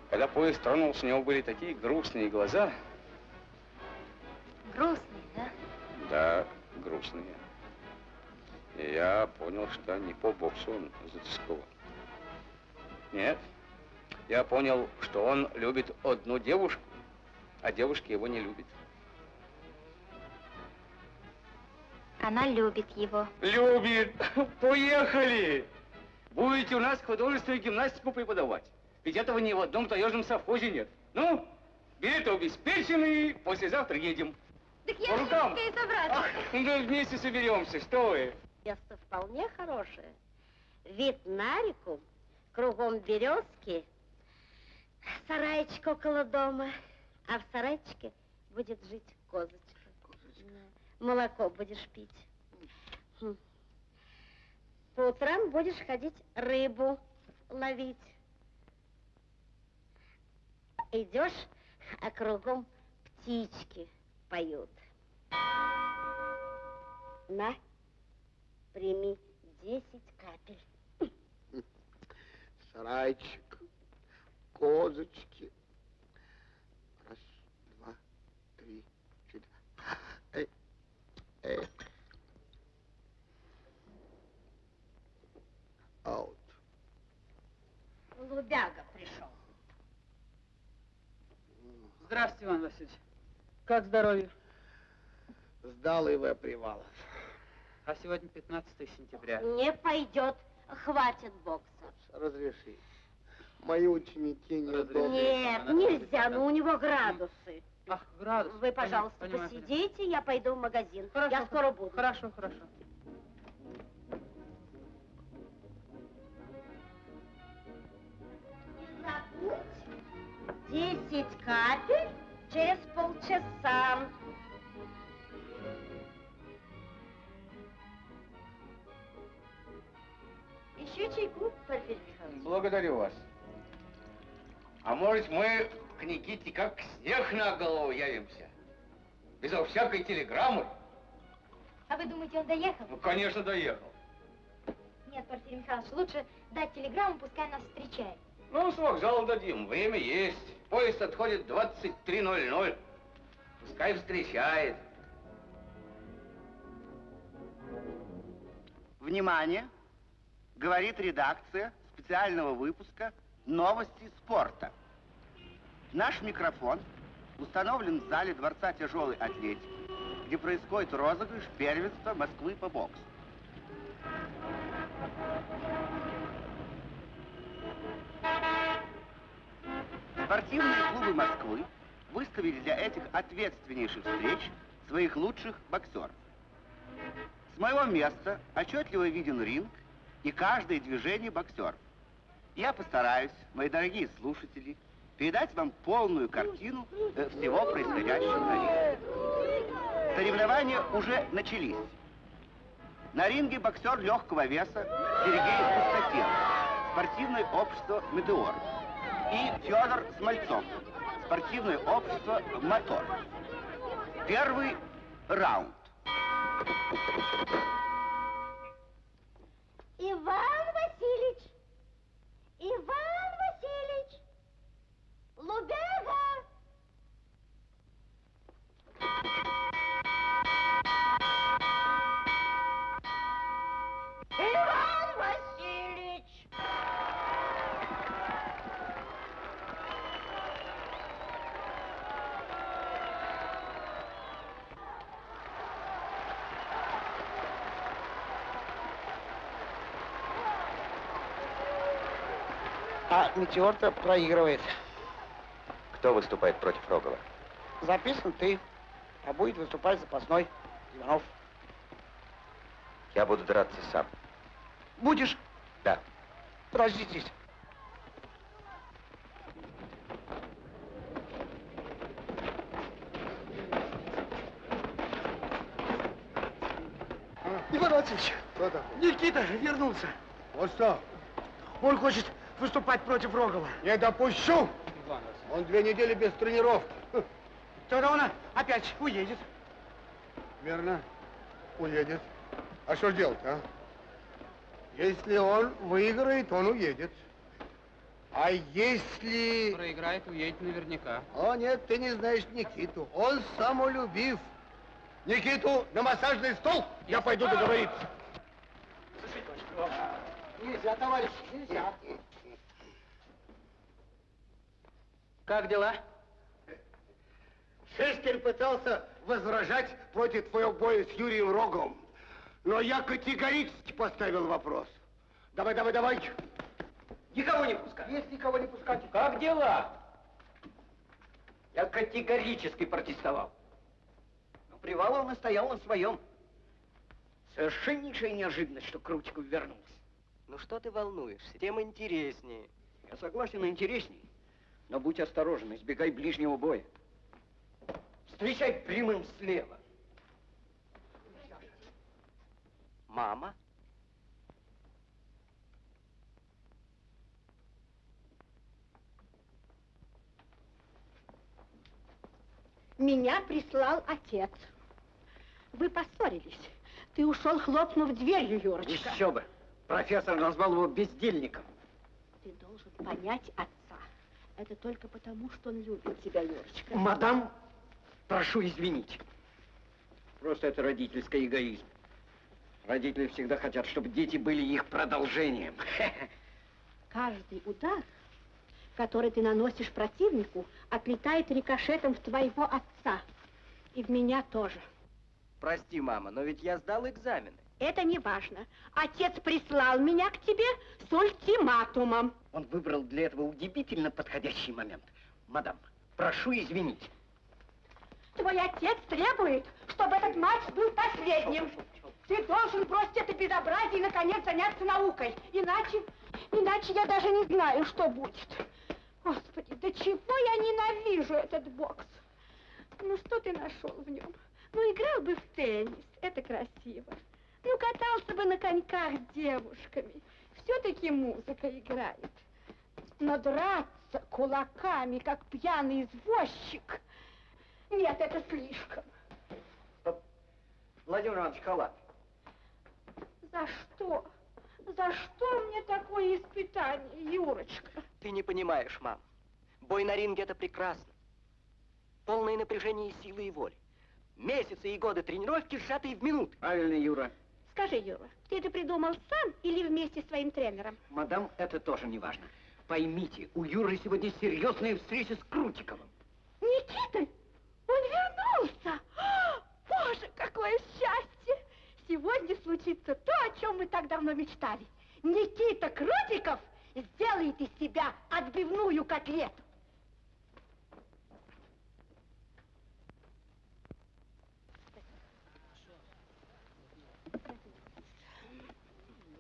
Когда поезд тронулся, у него были такие грустные глаза. Грустный, да? Да, грустные. И я понял, что не по боксу он затасковал. Нет. Я понял, что он любит одну девушку, а девушка его не любит. Она любит его. Любит. Поехали. Будете у нас художественную гимнастику преподавать. Ведь этого ни в одном таежном совхозе нет. Ну, билеты обеспечены, послезавтра едем. Так По рукам. успею собраться. Ну, вместе соберемся, что вы. Место вполне хорошее. Вид на реку, кругом березки, сарайчик около дома, а в сарайчике будет жить козочка. Молоко будешь пить. Хм. По утрам будешь ходить рыбу ловить. Идешь, а кругом птички поют. На, прими 10 капель. Сарайчик, козочки. Раз, два, три, четыре. Эй, эй. Аут. Лубяга пришел. Здравствуйте, Иван Васильевич. Как здоровье? Сдал ИВ Привалов. А сегодня 15 сентября. Не пойдет, хватит бокса. Разреши. Мои ученики не. Нет, нельзя, но у него градусы. Ах, градус. Вы, пожалуйста, Понимаю, посидите, я пойду в магазин. Хорошо, я скоро буду. Хорошо, хорошо. Десять капель через полчаса. Еще чайку, Порфирий Михайлович? Благодарю вас. А может, мы к Никите как снег на голову явимся? Безо всякой телеграммы? А вы думаете, он доехал? Ну, конечно, доехал. Нет, Порфирий Михайлович, лучше дать телеграмму, пускай нас встречает. Ну, с вокзала дадим, время есть. Поезд отходит 23.00. Пускай встречает. Внимание! Говорит редакция специального выпуска «Новости спорта». Наш микрофон установлен в зале Дворца тяжелой атлетики, где происходит розыгрыш первенства Москвы по боксу. Спортивные клубы Москвы выставили для этих ответственнейших встреч своих лучших боксеров. С моего места отчетливо виден ринг и каждое движение боксеров. Я постараюсь, мои дорогие слушатели, передать вам полную картину э, всего происходящего на ринге. Соревнования уже начались. На ринге боксер легкого веса Сергей Пустотел, спортивное общество «Метеор». И Федор Смольцов, спортивное общество «Мотор». Первый раунд. Иван Васильевич! Иван! Лубега! Иван Васильевич! А метеор-то проигрывает. Кто выступает против Рогова? Записан ты, а будет выступать запасной Иванов. Я буду драться сам. Будешь? Да. Подожди здесь. Иван Васильевич, Что такое? Никита вернулся. Вот что? Он хочет выступать против Рогова. Не допущу! Он две недели без тренировки. Тогда он опять уедет. Верно. Уедет. А что делать, а? Если он выиграет, он уедет. А если... Проиграет, уедет наверняка. О, нет, ты не знаешь Никиту. Он самолюбив. Никиту на массажный стол. Я пойду договориться. Нельзя, товарищ, нельзя. Как дела? Шестерь пытался возражать против твоего боя с Юрием Роговым. Но я категорически поставил вопрос. Давай, давай, давай. Никого не пускать. Есть никого не пускать. Как дела? Я категорически протестовал. Но Привалов настоял на своем. Совершеннейшая неожиданность, что Крутиков вернулся. Ну что ты волнуешься? Тем интереснее. Я согласен, интересней. Но будь осторожен, избегай ближнего боя. Встречай прямым слева. Мама? Меня прислал отец. Вы поссорились. Ты ушел, хлопнув дверью, Юрочка. Еще бы. Профессор назвал его бездельником. Ты должен понять отца. Это только потому, что он любит тебя, Юрочка. Мадам, прошу извинить. Просто это родительский эгоизм. Родители всегда хотят, чтобы дети были их продолжением. Каждый удар, который ты наносишь противнику, отлетает рикошетом в твоего отца. И в меня тоже. Прости, мама, но ведь я сдал экзамены. Это не важно. Отец прислал меня к тебе с ультиматумом. Он выбрал для этого удивительно подходящий момент. Мадам, прошу извинить. Твой отец требует, чтобы этот матч был последним. Ты должен бросить это безобразие и, наконец, заняться наукой. Иначе, иначе я даже не знаю, что будет. Господи, до чего я ненавижу этот бокс. Ну, что ты нашел в нем? Ну, играл бы в теннис, это красиво. Ну, катался бы на коньках с девушками. Все-таки музыка играет. Но драться кулаками, как пьяный извозчик, нет, это слишком. Владимир Иванович, халат. За что? За что мне такое испытание, Юрочка? Ты не понимаешь, мам. Бой на ринге это прекрасно. Полное напряжение силы и воли. Месяцы и годы тренировки, сжатые в минут. Правильно, Юра. Скажи, Юра, ты это придумал сам или вместе с своим тренером? Мадам, это тоже не важно. Поймите, у Юры сегодня серьезная встреча с Крутиковым. Никита, он вернулся! О, Боже, какое счастье! Сегодня случится то, о чем мы так давно мечтали. Никита Крутиков сделает из себя отбивную котлету.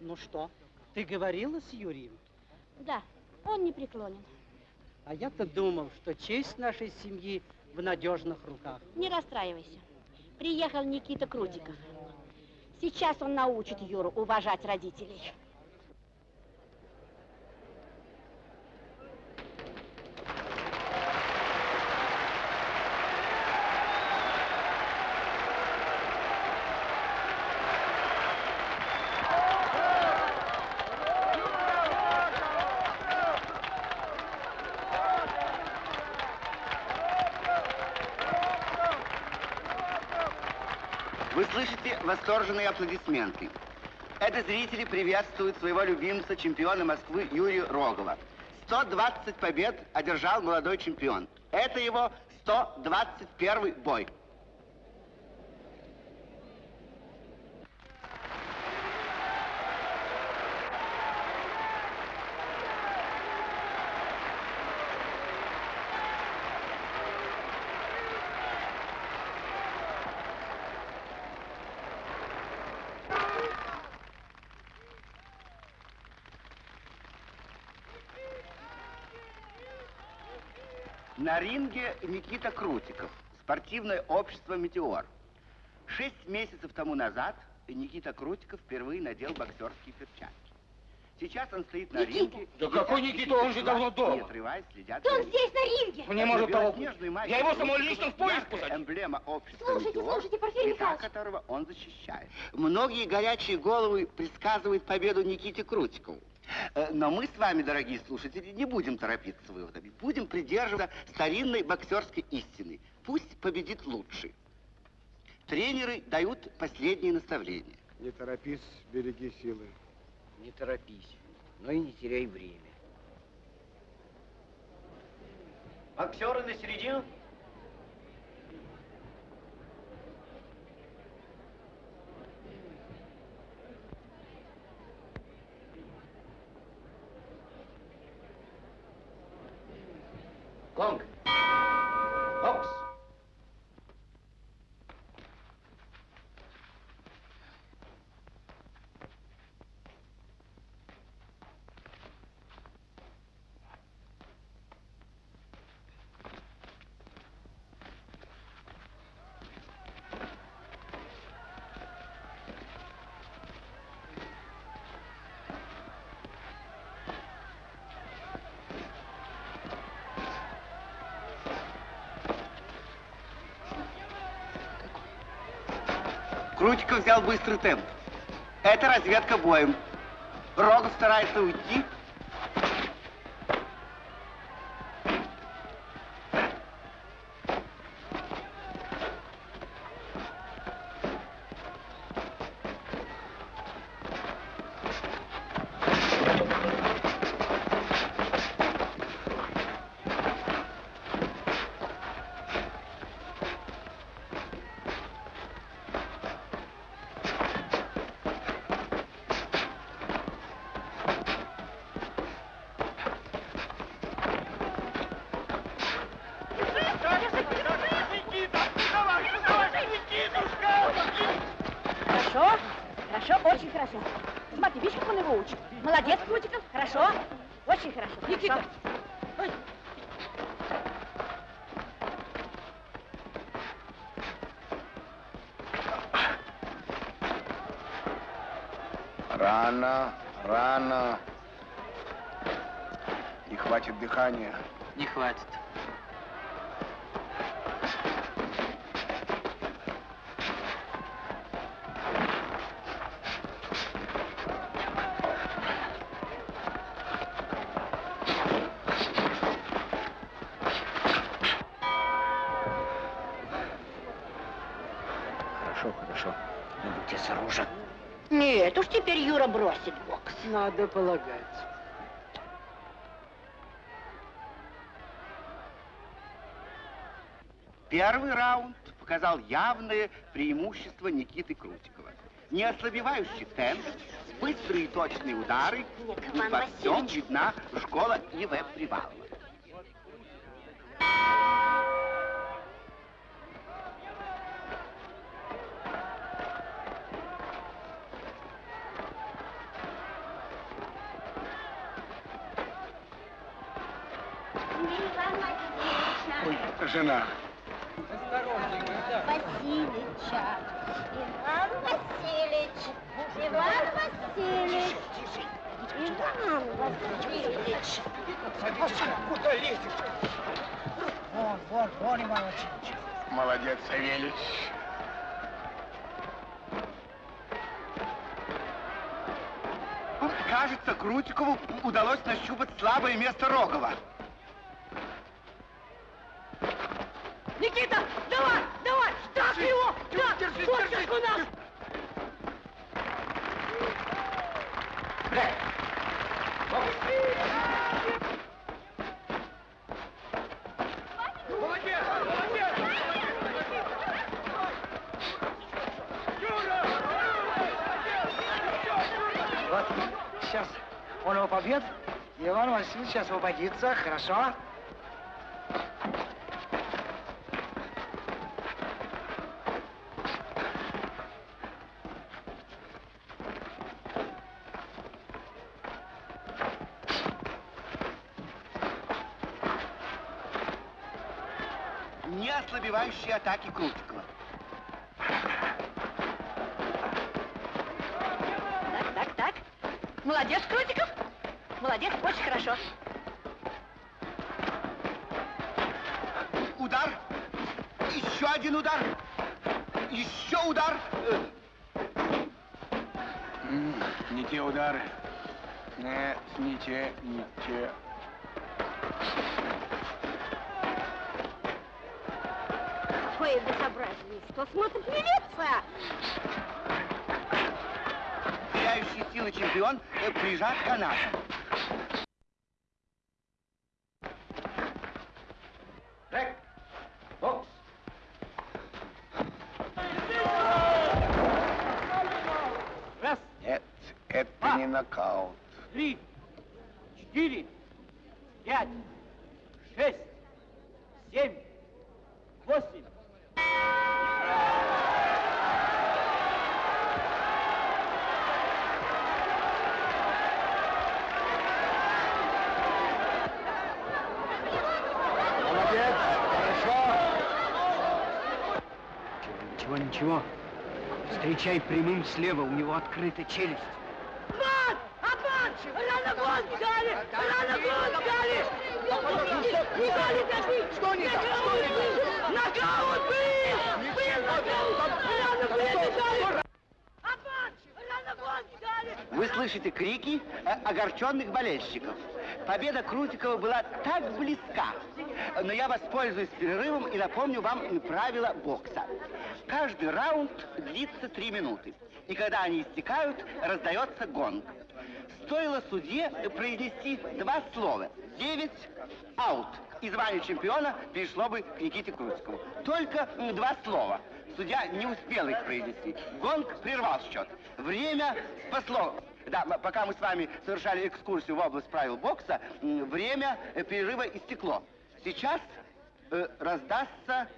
Ну что, ты говорила с Юрием? Да, он не преклонен. А я-то думал, что честь нашей семьи в надежных руках. Не расстраивайся. Приехал Никита Крутиков. Сейчас он научит Юру уважать родителей. Вы слышите восторженные аплодисменты. Это зрители приветствуют своего любимца, чемпиона Москвы Юрия Рогова. 120 побед одержал молодой чемпион. Это его 121 бой. На ринге Никита Крутиков, спортивное общество «Метеор». Шесть месяцев тому назад Никита Крутиков впервые надел боксерские перчатки. Сейчас он стоит на Никита! ринге. Да какой Никита? Он же давно дома. Не отрываясь, следят Да он здесь, на ринге! Не может того Я его самого лично в поезд посадил. эмблема общества Слушайте, «Метеор», слушайте, Порфирий Михайлович. которого он защищает. Многие горячие головы предсказывают победу Никите Крутикову. Э, Но мы с вами, дорогие слушатели, не будем торопиться с выводами. Будем придерживаться старинной боксерской истины. Пусть победит лучший. Тренеры дают последние наставления. Не торопись, береги силы. Не торопись, но и не теряй время. Боксеры на середину. Гонг. Бокс. Крутиков взял быстрый темп. Это разведка боем. Рогов старается уйти. Бросит бокс. Надо полагать. Первый раунд показал явное преимущество Никиты Крутикова. Неослабевающий темп, быстрые и точные удары, и во всем видна школа И.В. Привалова. жена. Васильевича. Иван Васильевич. Иван Васильевич. Иван Васильевич. Садитесь, куда лезешь? Вон, вон, вон, Иван Васильевич. Молодец, Савельич. Кажется, Крутикову удалось нащупать слабое место Рогова. Никита, давай, давай, так его! Да, держи, вот держи, как у нас! Молодец, молодец! Вот, сейчас он его побьет, Иван Васильевич освободится, хорошо? Не ослабевающие атаки Крутикова. Так, так, так. Молодец, Крутиков. Молодец, очень хорошо. Удар. Еще один удар. Еще удар. М, Не те удары. Нет, не те, не те. Какое безобразие. Что смотрит милиция? Теряющий силы чемпион э, прижат канатом. Бокс. Раз, Нет, это не нокаут. три, четыре, пять, шесть, семь, восемь. Молодец, хорошо. Ничего, ничего. Встречай прямым слева, у него открыта челюсть. Обман! Обман! Рано гол не дали! Рано гол не дали! Не дали забить! Что не так? Что не так? Нокаут был! Был нокаут! Рано гол не дали! Не! Вы слышите крики э, огорченных болельщиков. Победа Крутикова была так близка. Но я воспользуюсь перерывом и напомню вам правила бокса. Каждый раунд длится три минуты. И когда они истекают, раздается гонг. Стоило судье произнести два слова. Девять аут. И звание чемпиона перешло бы к Никите Крутикову. Только два слова. Судья не успел их произнести. Гонг прервал счет. Время спасло. Да, пока мы с вами совершали экскурсию в область правил бокса, время перерыва истекло. Сейчас э, раздастся...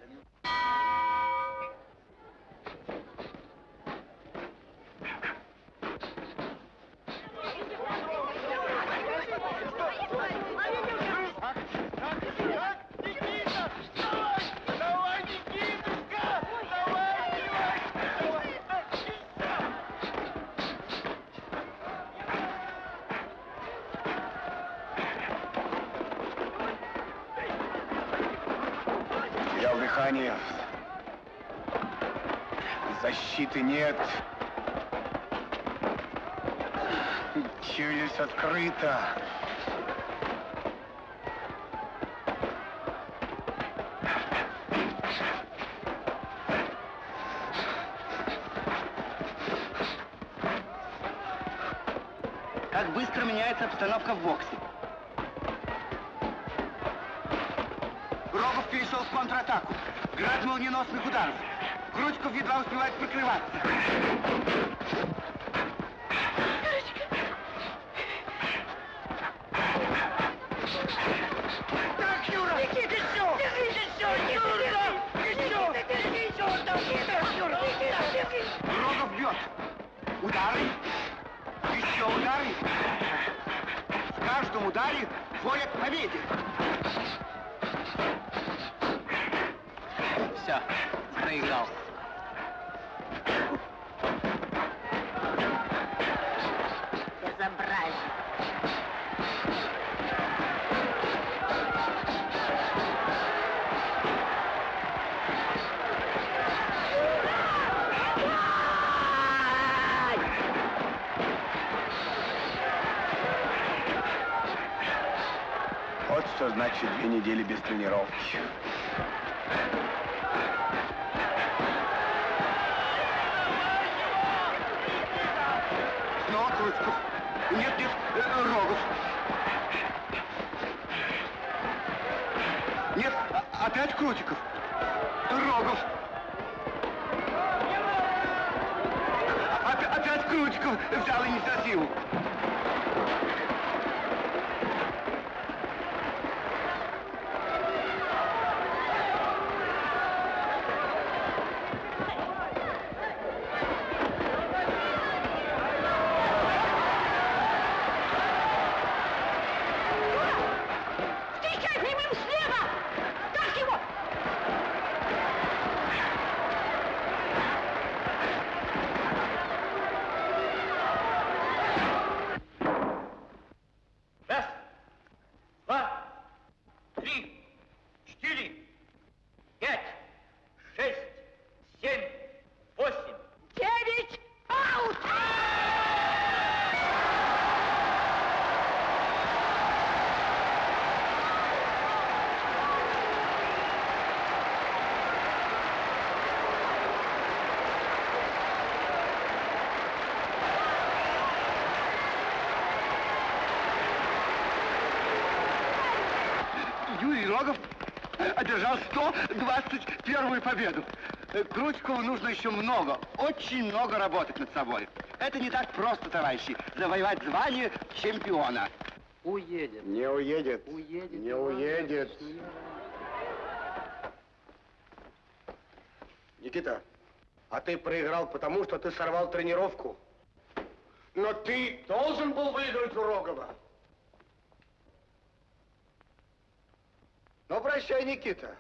Дыхание. Защиты нет. Челюсть открыта. Как быстро меняется обстановка в боксе. Рогов перешел в контратаку. Град молниеносных ударов. Крутиков едва успевает прикрываться. Так, Юра! Никита, все! Держись, все! Юра! Никита, держись, Юра! Никита, Юра! Рогов бьет. Удары. Еще удары. В каждом ударе воля к победе. 121 победу. Э, Крутикову нужно еще много, очень много работать над собой. Это не так просто, товарищи, завоевать звание чемпиона. Уедет. Не уедет. Уедет. Не уедет. Никита, а ты проиграл потому, что ты сорвал тренировку. Но ты должен был выиграть у Рогова. Ну, прощай, Никита.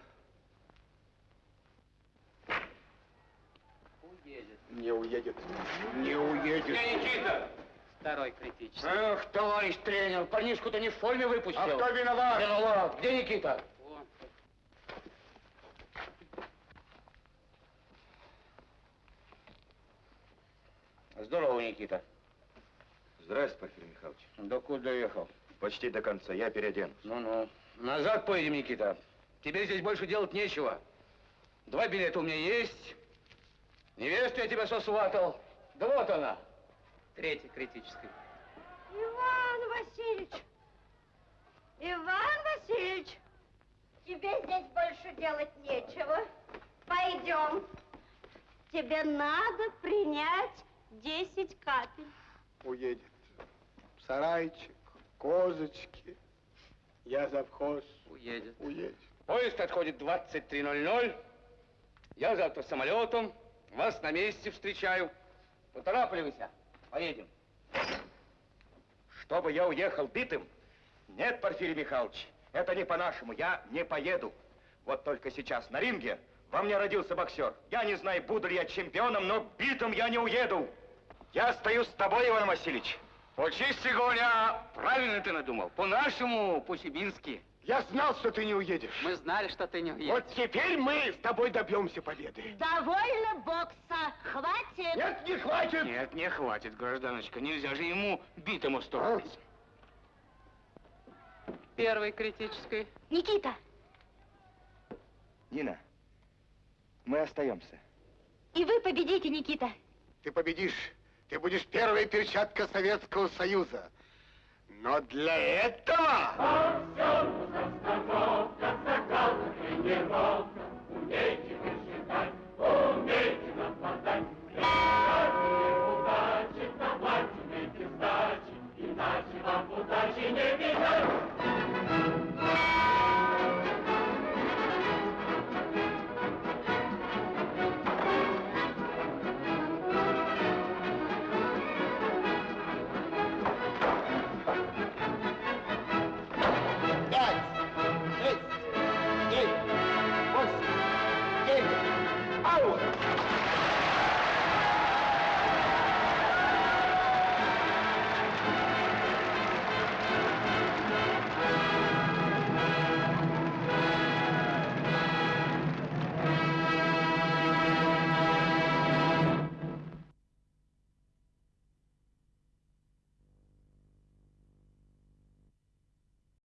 Критический. Эх, товарищ тренер, парнишку-то не в форме выпустил. А кто виноват? Виноват. Где Никита? Здорово, Никита. Здравствуйте, Порфирий Михайлович. До куда ехал? Почти до конца. Я переоденусь. Ну-ну. Назад поедем, Никита. Тебе здесь больше делать нечего. Два билета у меня есть. Невесту я тебя сосватал. Да вот она. Третий критический. Иван Васильевич! Иван Васильевич! Тебе здесь больше делать нечего. Пойдем. Тебе надо принять 10 капель. Уедет. Сарайчик, козочки. Я завхоз. Уедет. Уедет. Поезд отходит 23.00. Я завтра самолетом. Вас на месте встречаю. Поторапливайся. Поедем. Чтобы я уехал битым? Нет, Порфирий Михайлович, это не по-нашему. Я не поеду. Вот только сейчас на ринге во мне родился боксер. Я не знаю, буду ли я чемпионом, но битым я не уеду. Я остаюсь с тобой, Иван Васильевич. По чести говоря, правильно ты надумал. По-нашему, по-сибирски. Я знал, что ты не уедешь. Мы знали, что ты не уедешь. Вот теперь мы с тобой добьемся победы. Довольно бокса. Хватит. Нет, не хватит. Нет, не хватит, гражданочка. Нельзя же ему битым устроить. Первый критический. Никита, Нина, мы остаемся. и вы победите, Никита. Ты победишь. Ты будешь первая перчатка Советского Союза. Но для этого... Он все Ростовов, Казакал, тренировка. Умейте высчитать, умейте нападать. Приказываем удачи, на платье иначе вам удачи не бежать.